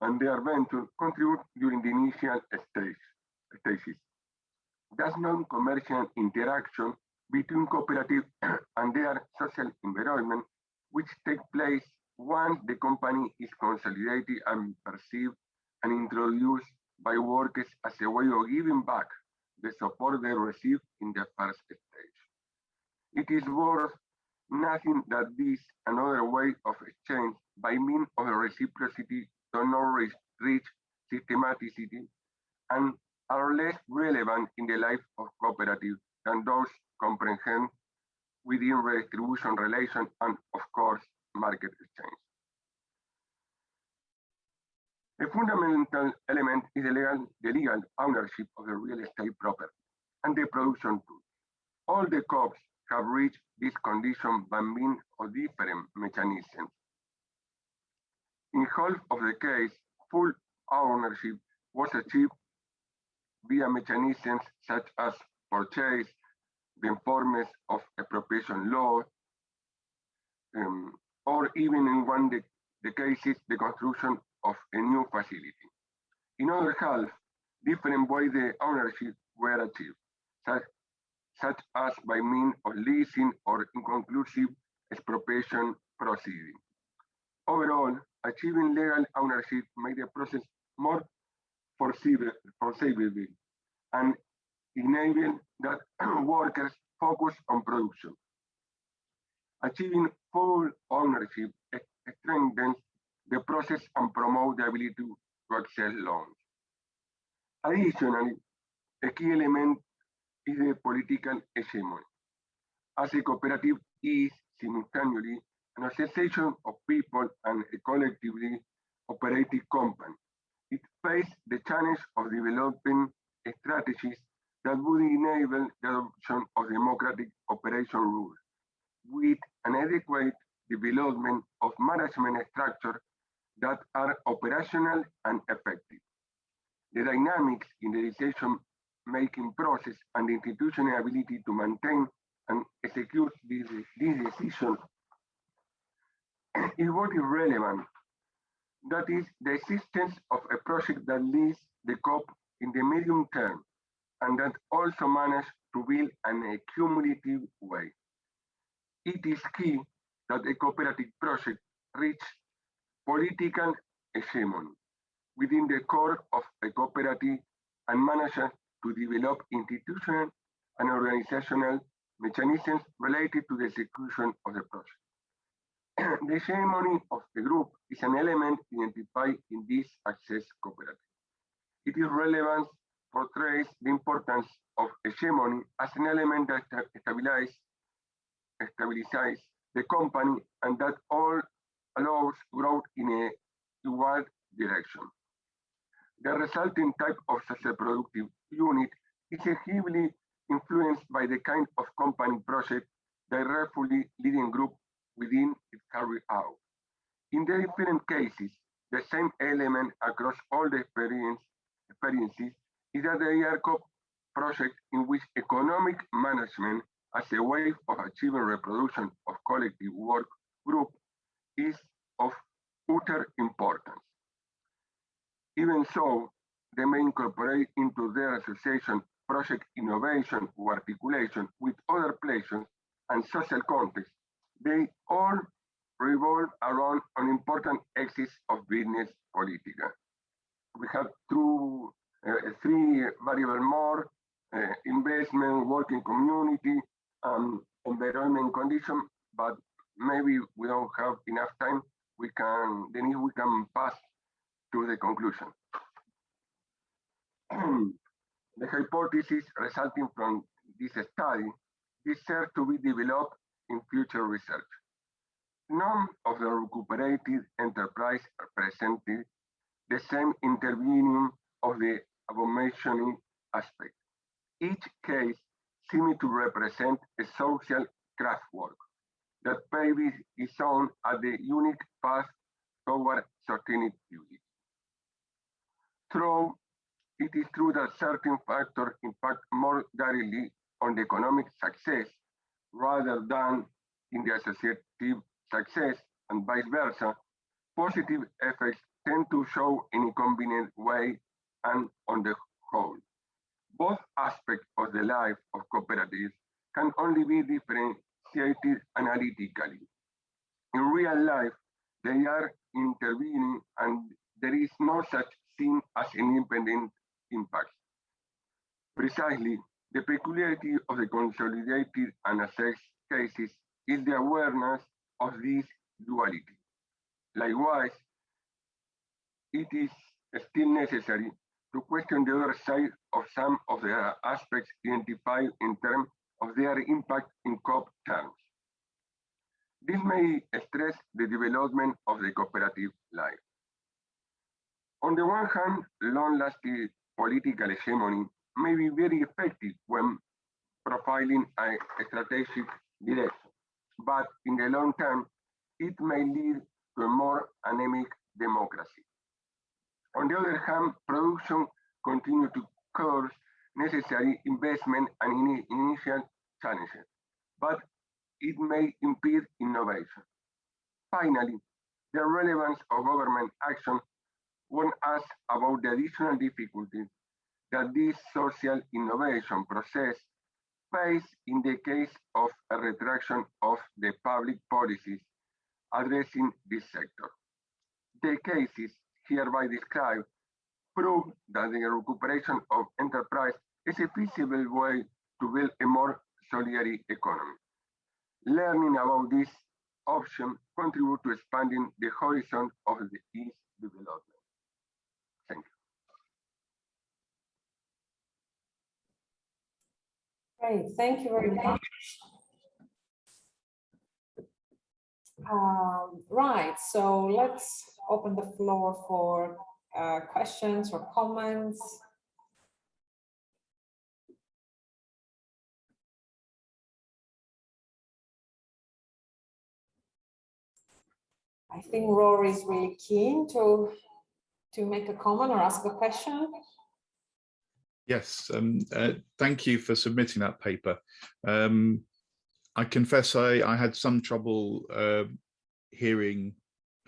and their venture contribute during the initial stage, stages. Thus non-commercial interaction between cooperative and their social environment, which take place once the company is consolidated and perceived and introduced by workers as a way of giving back the support they received in the first stage. It is worth nothing that this another way of exchange by means of reciprocity do not reach systematicity and are less relevant in the life of cooperative than those comprehend within redistribution relation and of course market exchange. A fundamental element is the legal, the legal ownership of the real estate property and the production tools. All the COPs have reached this condition by means of different mechanisms. In half of the case, full ownership was achieved via mechanisms such as purchase, the informers of appropriation law, um, or even in one the, the cases, the construction of a new facility. In other half, different ways the ownership were achieved, such, such as by means of leasing or inconclusive expropriation proceeding. Overall, achieving legal ownership made the process more foreseeable, foreseeable and enable that workers focus on production. Achieving full ownership strengthens the process and promote the ability to, to access loans. Additionally, a key element is the political hegemony. As a cooperative is simultaneously an association of people and a collectively operating company. It faces the challenge of developing strategies that would enable the adoption of democratic operation rules with an adequate development of management structure that are operational and effective. The dynamics in the decision-making process and the institutional ability to maintain and execute this, this decision is what is relevant. That is the existence of a project that leads the COP in the medium term and that also manage to build an cumulative way. It is key that a cooperative project reach political hegemony within the core of a cooperative and manage to develop institutional and organizational mechanisms related to the execution of the project. the hegemony of the group is an element identified in this access cooperative. It is relevant portrays the importance of hegemony as an element that stabilizes, stabilizes the company and that all allows growth in a equal direction. The resulting type of social productive unit is heavily influenced by the kind of company project directly leading group within it carry out. In the different cases, the same element across all the experience, experiences is that the ERCOP project in which economic management as a way of achieving reproduction of collective work group is of utter importance. Even so, they may incorporate into their association project innovation or articulation with other places and social contexts. They all revolve around an important axis of business politica. We have two, three variable more, uh, investment, working community, um, environment condition, but maybe we don't have enough time. We can, then we can pass to the conclusion. the hypothesis resulting from this study deserve to be developed in future research. None of the recuperated enterprise presented the same intervening of the above-mentioned aspect. Each case seemed to represent a social craftwork that paves its own at the unique path toward sustainability. True, it is true that certain factors impact more directly on the economic success rather than in the associative success and vice versa, positive effects tend to show in a convenient way and on the whole. Both aspects of the life of cooperatives can only be differentiated analytically. In real life, they are intervening and there is no such thing as an independent impact. Precisely, the peculiarity of the consolidated and assessed cases is the awareness of this duality. Likewise, it is still necessary to question the other side of some of the aspects identified in terms of their impact in COP terms. This may stress the development of the cooperative life. On the one hand, long-lasting political hegemony may be very effective when profiling a strategic direction, but in the long term, it may lead to a more anemic democracy. On the other hand, production continue to cause necessary investment and in initial challenges, but it may impede innovation. Finally, the relevance of government action warn us about the additional difficulties that this social innovation process face in the case of a retraction of the public policies addressing this sector. The cases hereby described prove that the recuperation of enterprise is a feasible way to build a more solidary economy. Learning about this option contribute to expanding the horizon of the East development. Thank you. Great, thank you very much. Um, right, so let's open the floor for uh, questions or comments. I think Rory is really keen to to make a comment or ask a question. Yes, um, uh, thank you for submitting that paper. Um, I confess I, I had some trouble uh, hearing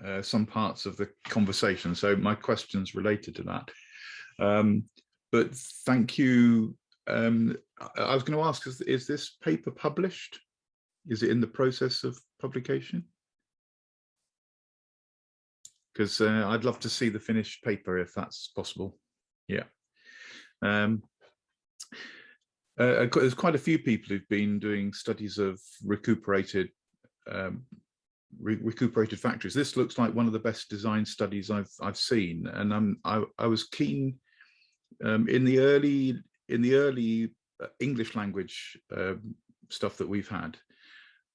uh, some parts of the conversation, so my questions related to that. Um, but thank you. Um, I, I was going to ask, is, is this paper published? Is it in the process of publication? because uh, I'd love to see the finished paper if that's possible. Yeah. Um, uh, there's quite a few people who've been doing studies of recuperated um, re recuperated factories. This looks like one of the best design studies I've I've seen, and um, I I was keen um, in the early in the early uh, English language um, stuff that we've had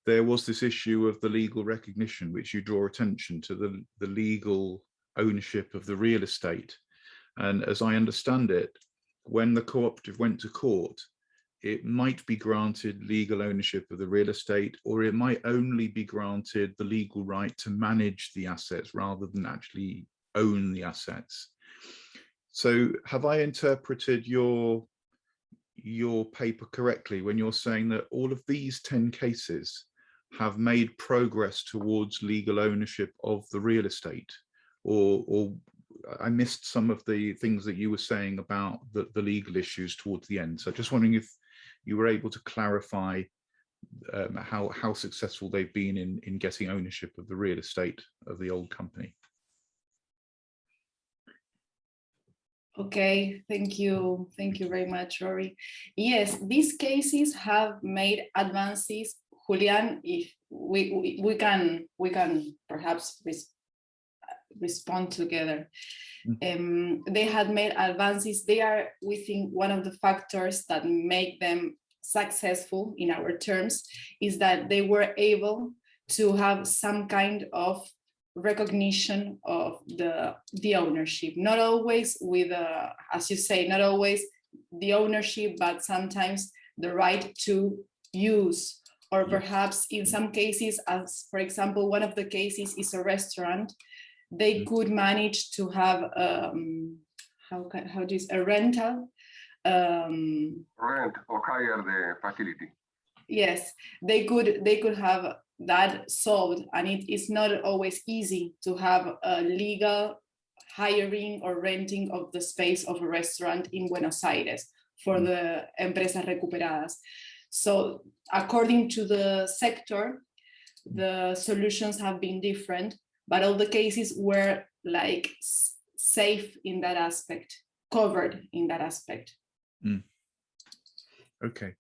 there was this issue of the legal recognition, which you draw attention to the, the legal ownership of the real estate. And as I understand it, when the cooperative went to court, it might be granted legal ownership of the real estate, or it might only be granted the legal right to manage the assets rather than actually own the assets. So have I interpreted your your paper correctly when you're saying that all of these 10 cases have made progress towards legal ownership of the real estate or or I missed some of the things that you were saying about the, the legal issues towards the end. So just wondering if you were able to clarify um, how, how successful they've been in, in getting ownership of the real estate of the old company. Okay, thank you. Thank you very much, Rory. Yes, these cases have made advances Julian, if we, we, we can we can perhaps respond together. Mm. Um, they had made advances. They are, we think, one of the factors that make them successful in our terms is that they were able to have some kind of recognition of the the ownership not always with uh, as you say not always the ownership but sometimes the right to use or perhaps in some cases as for example one of the cases is a restaurant they could manage to have um how can how do you say, a rental um Rent or hire the facility. yes they could they could have that solved and it is not always easy to have a legal hiring or renting of the space of a restaurant in Buenos Aires for the empresas recuperadas. So according to the sector, the solutions have been different, but all the cases were like safe in that aspect, covered in that aspect. Hmm. Okay.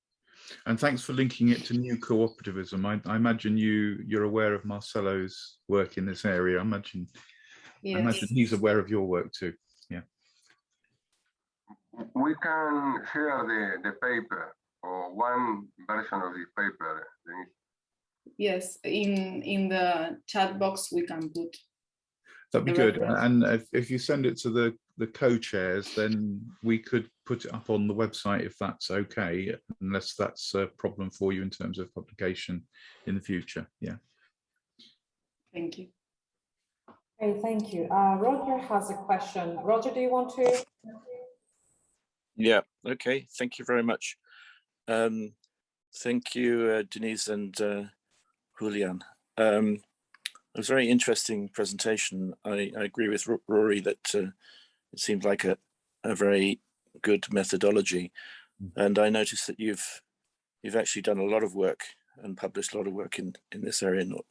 And thanks for linking it to new cooperativism. I, I imagine you, you're aware of Marcelo's work in this area. I imagine, I imagine he's aware of your work too. Yeah. We can share the, the paper or one version of the paper. Denise. Yes, in in the chat box we can put. That'd be good. reference. And if, if you send it to the, the co-chairs, then we could put it up on the website if that's okay, unless that's a problem for you in terms of publication in the future. Yeah. Thank you. Okay, thank you. Uh, Roger has a question. Roger, do you want to? Yeah, okay, thank you very much. Um, thank you, uh, Denise and uh, Julian. Um, it was a very interesting presentation. I, I agree with Rory that uh, it seemed like a, a very good methodology. And I noticed that you've you've actually done a lot of work and published a lot of work in, in this area, not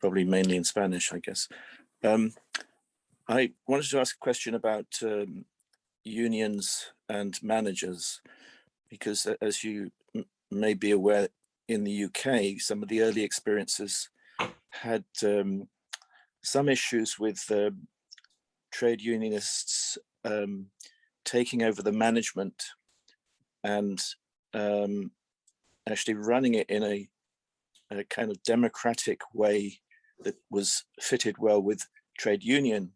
probably mainly in Spanish, I guess. Um, I wanted to ask a question about um, unions and managers because as you may be aware in the UK some of the early experiences had um, some issues with um trade unionists um, taking over the management and um, actually running it in a, a kind of democratic way that was fitted well with trade union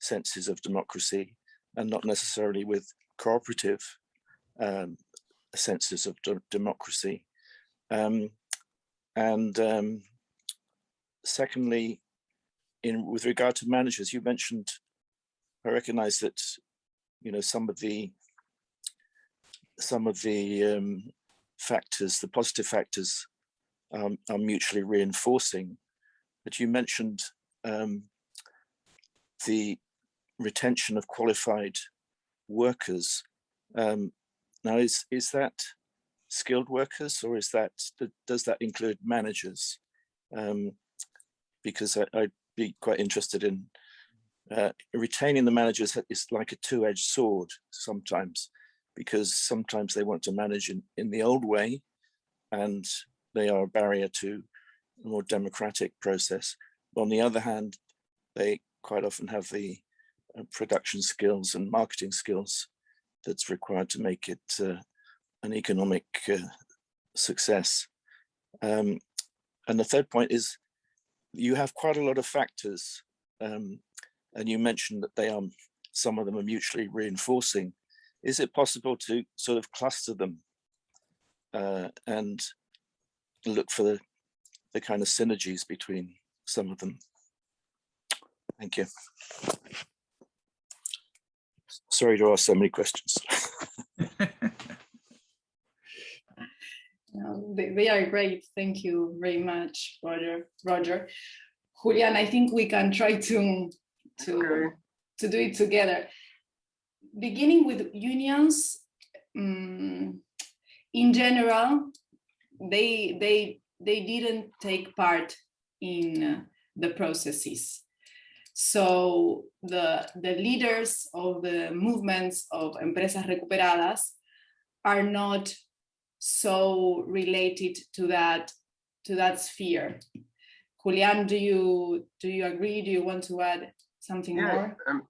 senses of democracy and not necessarily with cooperative um, senses of de- democracy. Um, and um, secondly, in with regard to managers, you mentioned, I recognize that, you know, some of the some of the um, factors, the positive factors um, are mutually reinforcing, but you mentioned um, the retention of qualified workers. Um, now, is is that skilled workers or is that does that include managers? Um, because I, I'd be quite interested in uh, retaining the managers is like a two-edged sword sometimes, because sometimes they want to manage in, in the old way, and they are a barrier to a more democratic process. On the other hand, they quite often have the uh, production skills and marketing skills that's required to make it uh, an economic uh, success. Um, and the third point is you have quite a lot of factors um, and you mentioned that they are some of them are mutually reinforcing. Is it possible to sort of cluster them uh, and look for the, the kind of synergies between some of them? Thank you. Sorry to ask so many questions. Um, they, they are great. Thank you very much, Roger. Roger, Julian, I think we can try to to Okay. to do it together. Beginning with unions, mm, in general, they they they didn't take part in the processes. So the the leaders of the movements of empresas recuperadas are not so related to that to that sphere. Julian, do you do you agree? Do you want to add something Yes, more? um,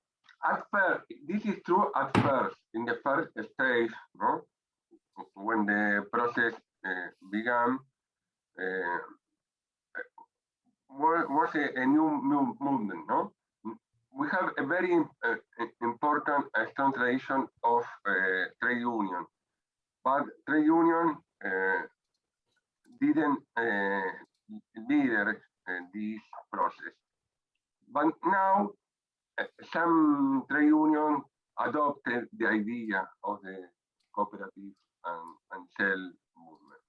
at first, this is true at first, in the first stage, no? when the process uh, began, uh, was, a, a new, new movement, no? We have a very uh, important uh, strong tradition of uh, trade union, but trade union uh, didn't lead this process. But now uh, some trade union adopted the idea of the cooperative and, and sell movement.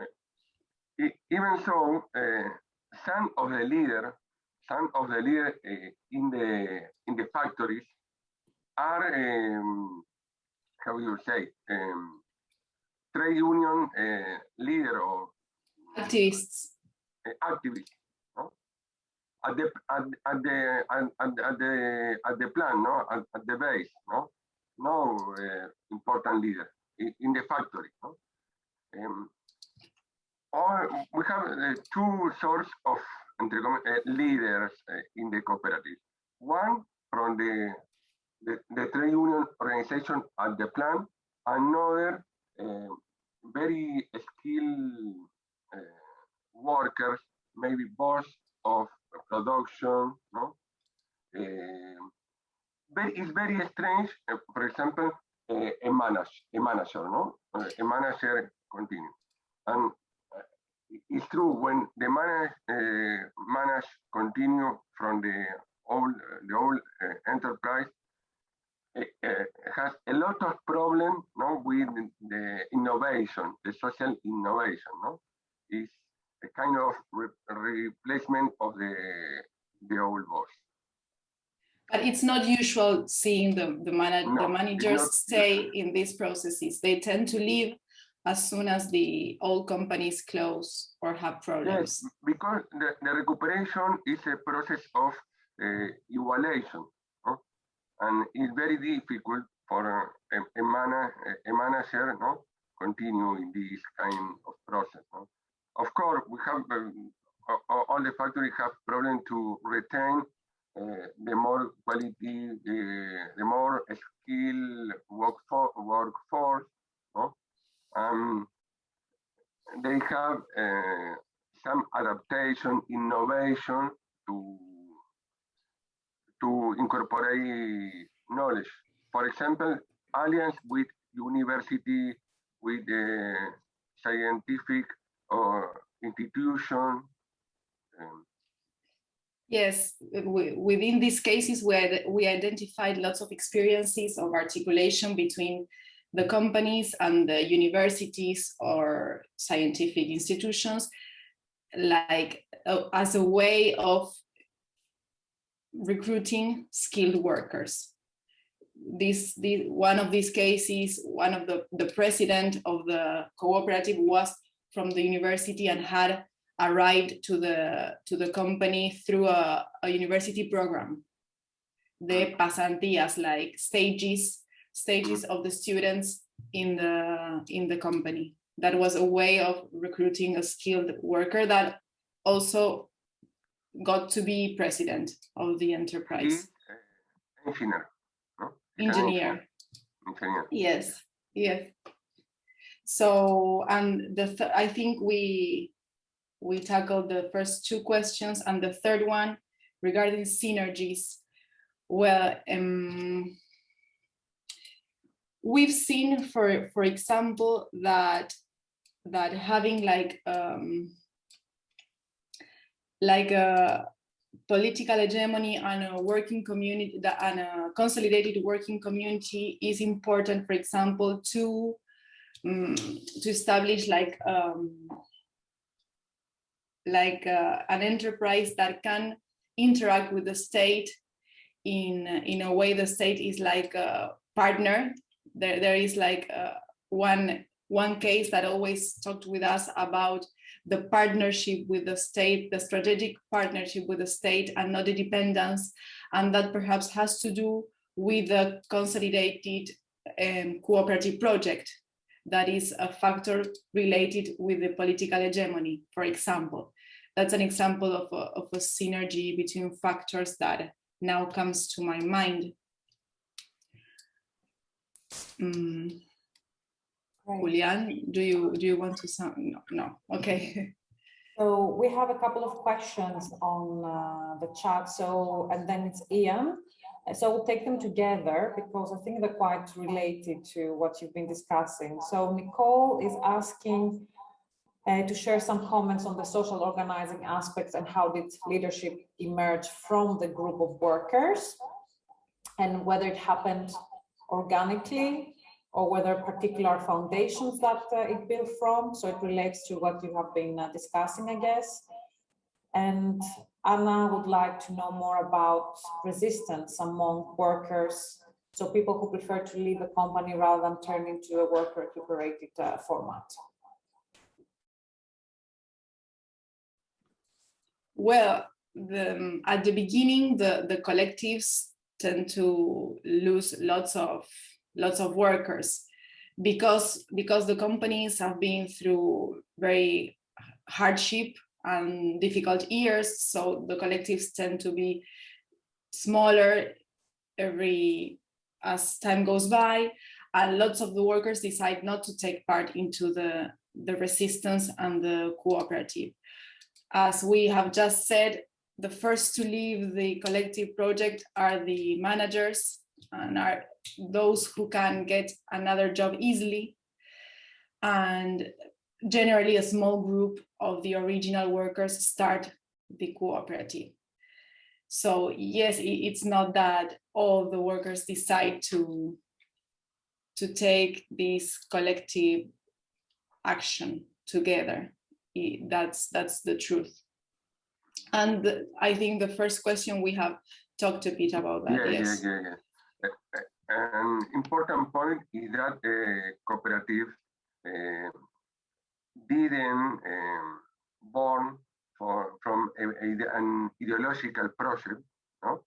Uh, even so, uh, some of the leaders, some of the leaders in the in the factories are um, how you say um, trade union uh, leader or activists uh, activists no? at the at, at the at, at the at the plan no at, at the base no no uh, important leader in, in, the factory no? um, or we have uh, two sorts of uh, leaders uh, in the cooperative one from the the, the trade union organization at the plant another uh, very skilled uh, workers, maybe boss of production, no? Uh, very, it's very strange, uh, for example, uh, a, manage, a manager, no? a manager continue. And it's true, when the manage, manage continue from the old, the old enterprise, uh, has a lot of problem no, with the innovation, the social innovation. No, is a kind of re replacement of the the old boss. But it's not usual seeing the the, no, the managers stay usual. in these processes. They tend to leave as soon as the old companies close or have problems. Yes, because the, the recuperation is a process of uh, evaluation and it's very difficult for a, a, man, a manager no continue in this kind of process. No? Of course, we have um, all the factories have problem to retain uh, the more quality, uh, the more skilled workforce, workforce no? Um, they have uh, some adaptation, innovation to to incorporate knowledge. For example, alliance with university, with the scientific or institution. Um, Yes, within these cases where we identified lots of experiences of articulation between the companies and the universities or scientific institutions, like uh, as a way of recruiting skilled workers. This, this one of these cases, one of the, the president of the cooperative was from the university and had arrived to the to the company through a, a university program. The pasantías, like stages, stages of the students in the in the company. That was a way of recruiting a skilled worker that also got to be president of the enterprise. Engineer. No? Engineer. Engineer. Yes. Yes. So, and the th I think we we tackled the first two questions, and the third one regarding synergies. Well, um, we've seen, for for example, that that having like um, like a political hegemony and a working community and a consolidated working community is important, for example, to um, to establish like um, like uh, an enterprise that can interact with the state in in a way the state is like a partner. There there is like uh, one one case that always talked with us about the partnership with the state, the strategic partnership with the state and not the dependence. And that perhaps has to do with the consolidated um, cooperative project that is a factor related with the political hegemony, for example. That's an example of a, of a synergy between factors that now comes to my mind. Mm. Right. Julian, do you do you want to sound no, no. okay So we have a couple of questions on uh, the chat. So, and then it's Ian. So we'll take them together because I think they're quite related to what you've been discussing. So Nicole is asking uh, to share some comments on the social organizing aspects and how did leadership emerge from the group of workers and whether it happened organically or whether particular foundations that uh, it built from. So it relates to what you have been uh, discussing, I guess. And Anna would like to know more about resistance among workers. So people who prefer to leave the company rather than turn into a worker recuperated uh, format. Well, the, at the beginning, the, the collectives tend to lose lots of lots of workers because because the companies have been through very hardship and difficult years. So the collectives tend to be smaller every as time goes by, and lots of the workers decide not to take part into the the resistance and the cooperative as we have just said, the first to leave the collective project are the managers and are those who can get another job easily. And generally a small group of the original workers start the cooperative. So yes, it's not that all the workers decide to, to take this collective action together that's that's the truth and i think the first question we have talked a bit about that yeah, yes yeah, yeah. An important point is that uh, cooperative uh, didn't um, born for from a, a, an ideological process. No,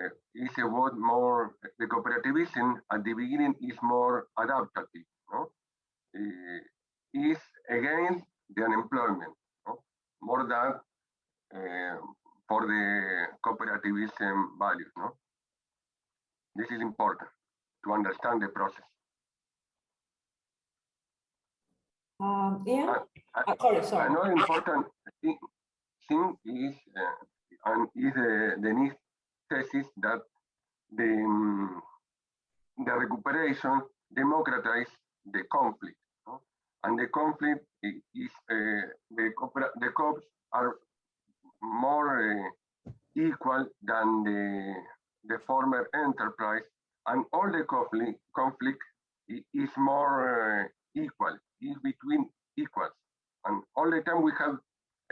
uh, it's about more the cooperativism at the beginning is more adaptive. No, uh, is against the unemployment, no? more than uh, for the cooperativism values. No? This is important to understand the process. Um, Ian, Uh, Uh, sorry, sorry. Another important thing, thing is, uh, and is uh, Denise thesis that the, um, the recuperation democratize the conflict. No? And the conflict is, uh, the, the cops are more uh, equal than the, the former enterprise and all the conflict, conflict is more uh, equal, is between equals. And all the time we have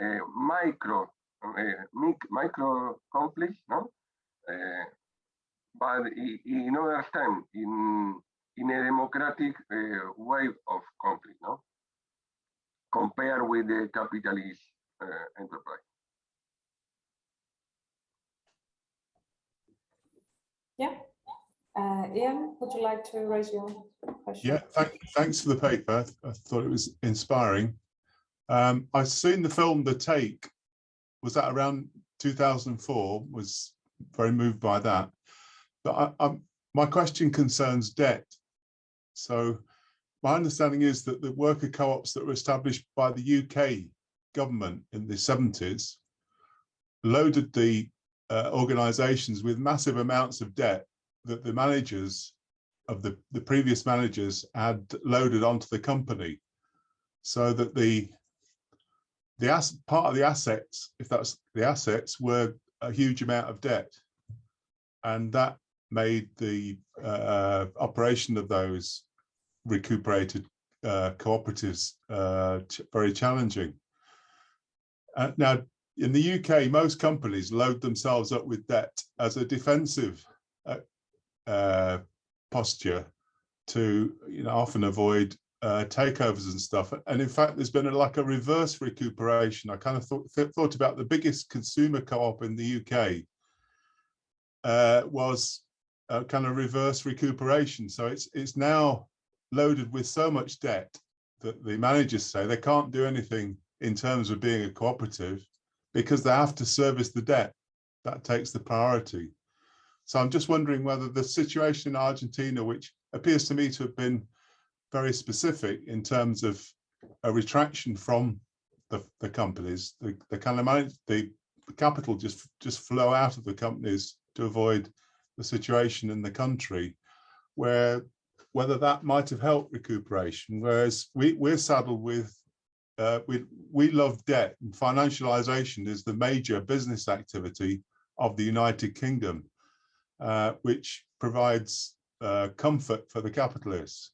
uh, micro, uh, micro conflicts, no? Uh, but in other time, in in a democratic uh, way of conflict, no? Compared with the capitalist uh, enterprise. Yeah. Uh, Ian, would you like to raise your question? Yeah, thank, thanks for the paper. I thought it was inspiring. Um, I've seen the film The Take. Was that around 2004? Was very moved by that. But I, my question concerns debt. So my understanding is that the worker co-ops that were established by the UK government in the 70s loaded the uh, organizations with massive amounts of debt that the managers of the, the previous managers had loaded onto the company so that the the as, part of the assets, if that's the assets, were a huge amount of debt. And that made the uh, operation of those recuperated uh, cooperatives uh, very challenging. Uh, now, in the UK, most companies load themselves up with debt as a defensive uh, uh, posture to you know, often avoid uh, takeovers and stuff. And in fact, there's been a, like a reverse recuperation. I kind of thought, th thought about the biggest consumer co-op in the UK uh, was a kind of reverse recuperation. So it's it's now loaded with so much debt that the managers say they can't do anything in terms of being a cooperative because they have to service the debt. That takes the priority. So I'm just wondering whether the situation in Argentina, which appears to me to have been very specific in terms of a retraction from the, the companies. The, the kind of money, the, the capital just just flow out of the companies to avoid the situation in the country where whether that might have helped recuperation, whereas we, we're saddled with, uh, we, we love debt and financialization is the major business activity of the United Kingdom, uh, which provides uh, comfort for the capitalists.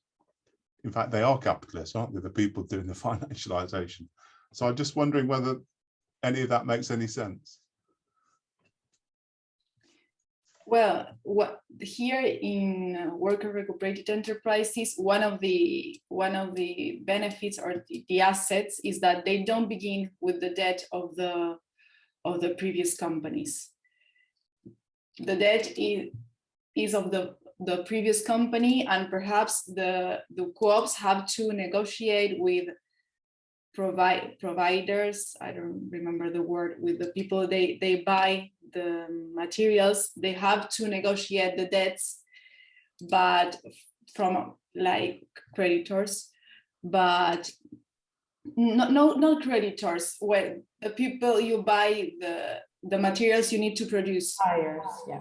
In fact, they are capitalists, aren't they? The people doing the financialization. So I'm just wondering whether any of that makes any sense. Well, what here in worker recuperated enterprises, one of the one of the benefits or the, the assets is that they don't begin with the debt of the of the previous companies. The debt is is of the the previous company and perhaps the the co-ops have to negotiate with provide providers i don't remember the word with the people they they buy the materials they have to negotiate the debts but from like creditors but no no not creditors when the people you buy the the materials you need to produce suppliers yeah.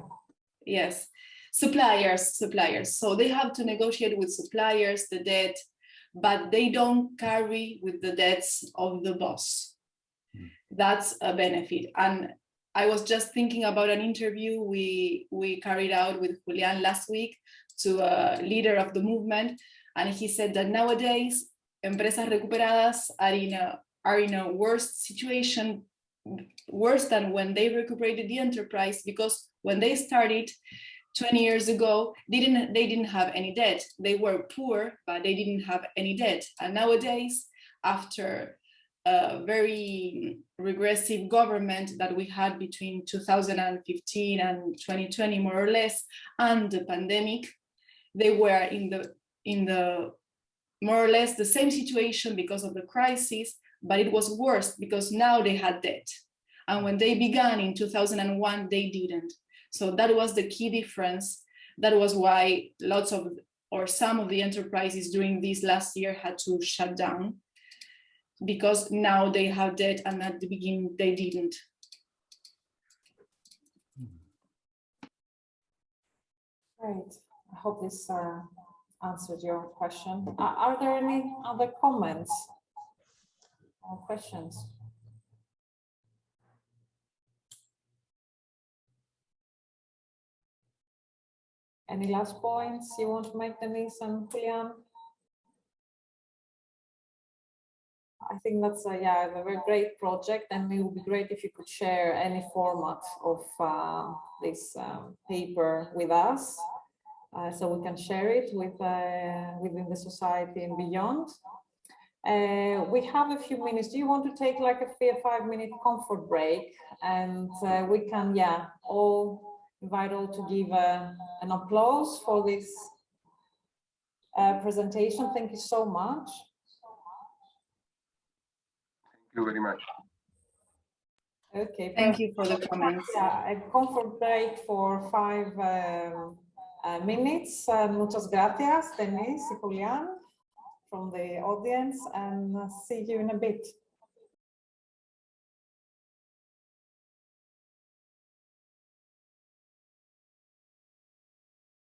yes suppliers suppliers so they have to negotiate with suppliers the debt but they don't carry with the debts of the boss. Hmm. That's a benefit. And i was just thinking about an interview we we carried out with julian last week to a leader of the movement. And he said that nowadays empresas recuperadas are in a are in a worse situation worse than when they recuperated the enterprise because when they started 20 years ago they didn't they didn't have any debt. They were poor but they didn't have any debt. And nowadays after a very regressive government that we had between 2015 and 2020 more or less and the pandemic they were in the in the more or less the same situation because of the crisis but it was worse because now they had debt. And when they began in 2001 they didn't so that was the key difference. That was why lots of or some of the enterprises during this last year had to shut down because now they have debt and at the beginning they didn't. Great. I hope this uh, answered your question. Are there any other comments or questions? Any last points you want to make, Denise and Julian? I think that's a, yeah, a very great project and it would be great if you could share any format of uh, this um, paper with us. Uh, so we can share it with uh, within the society and beyond. Uh, we have a few minutes. Do you want to take like a five minute comfort break? And uh, we can, yeah, all invite all to give uh, an applause for this uh, presentation. Thank you so much. Thank you very much. Okay. Thank you for the comments. Yeah, a comfort break for five um, uh, minutes. Uh, muchas gracias, Denise y Julian, from the audience, and uh, see you in a bit.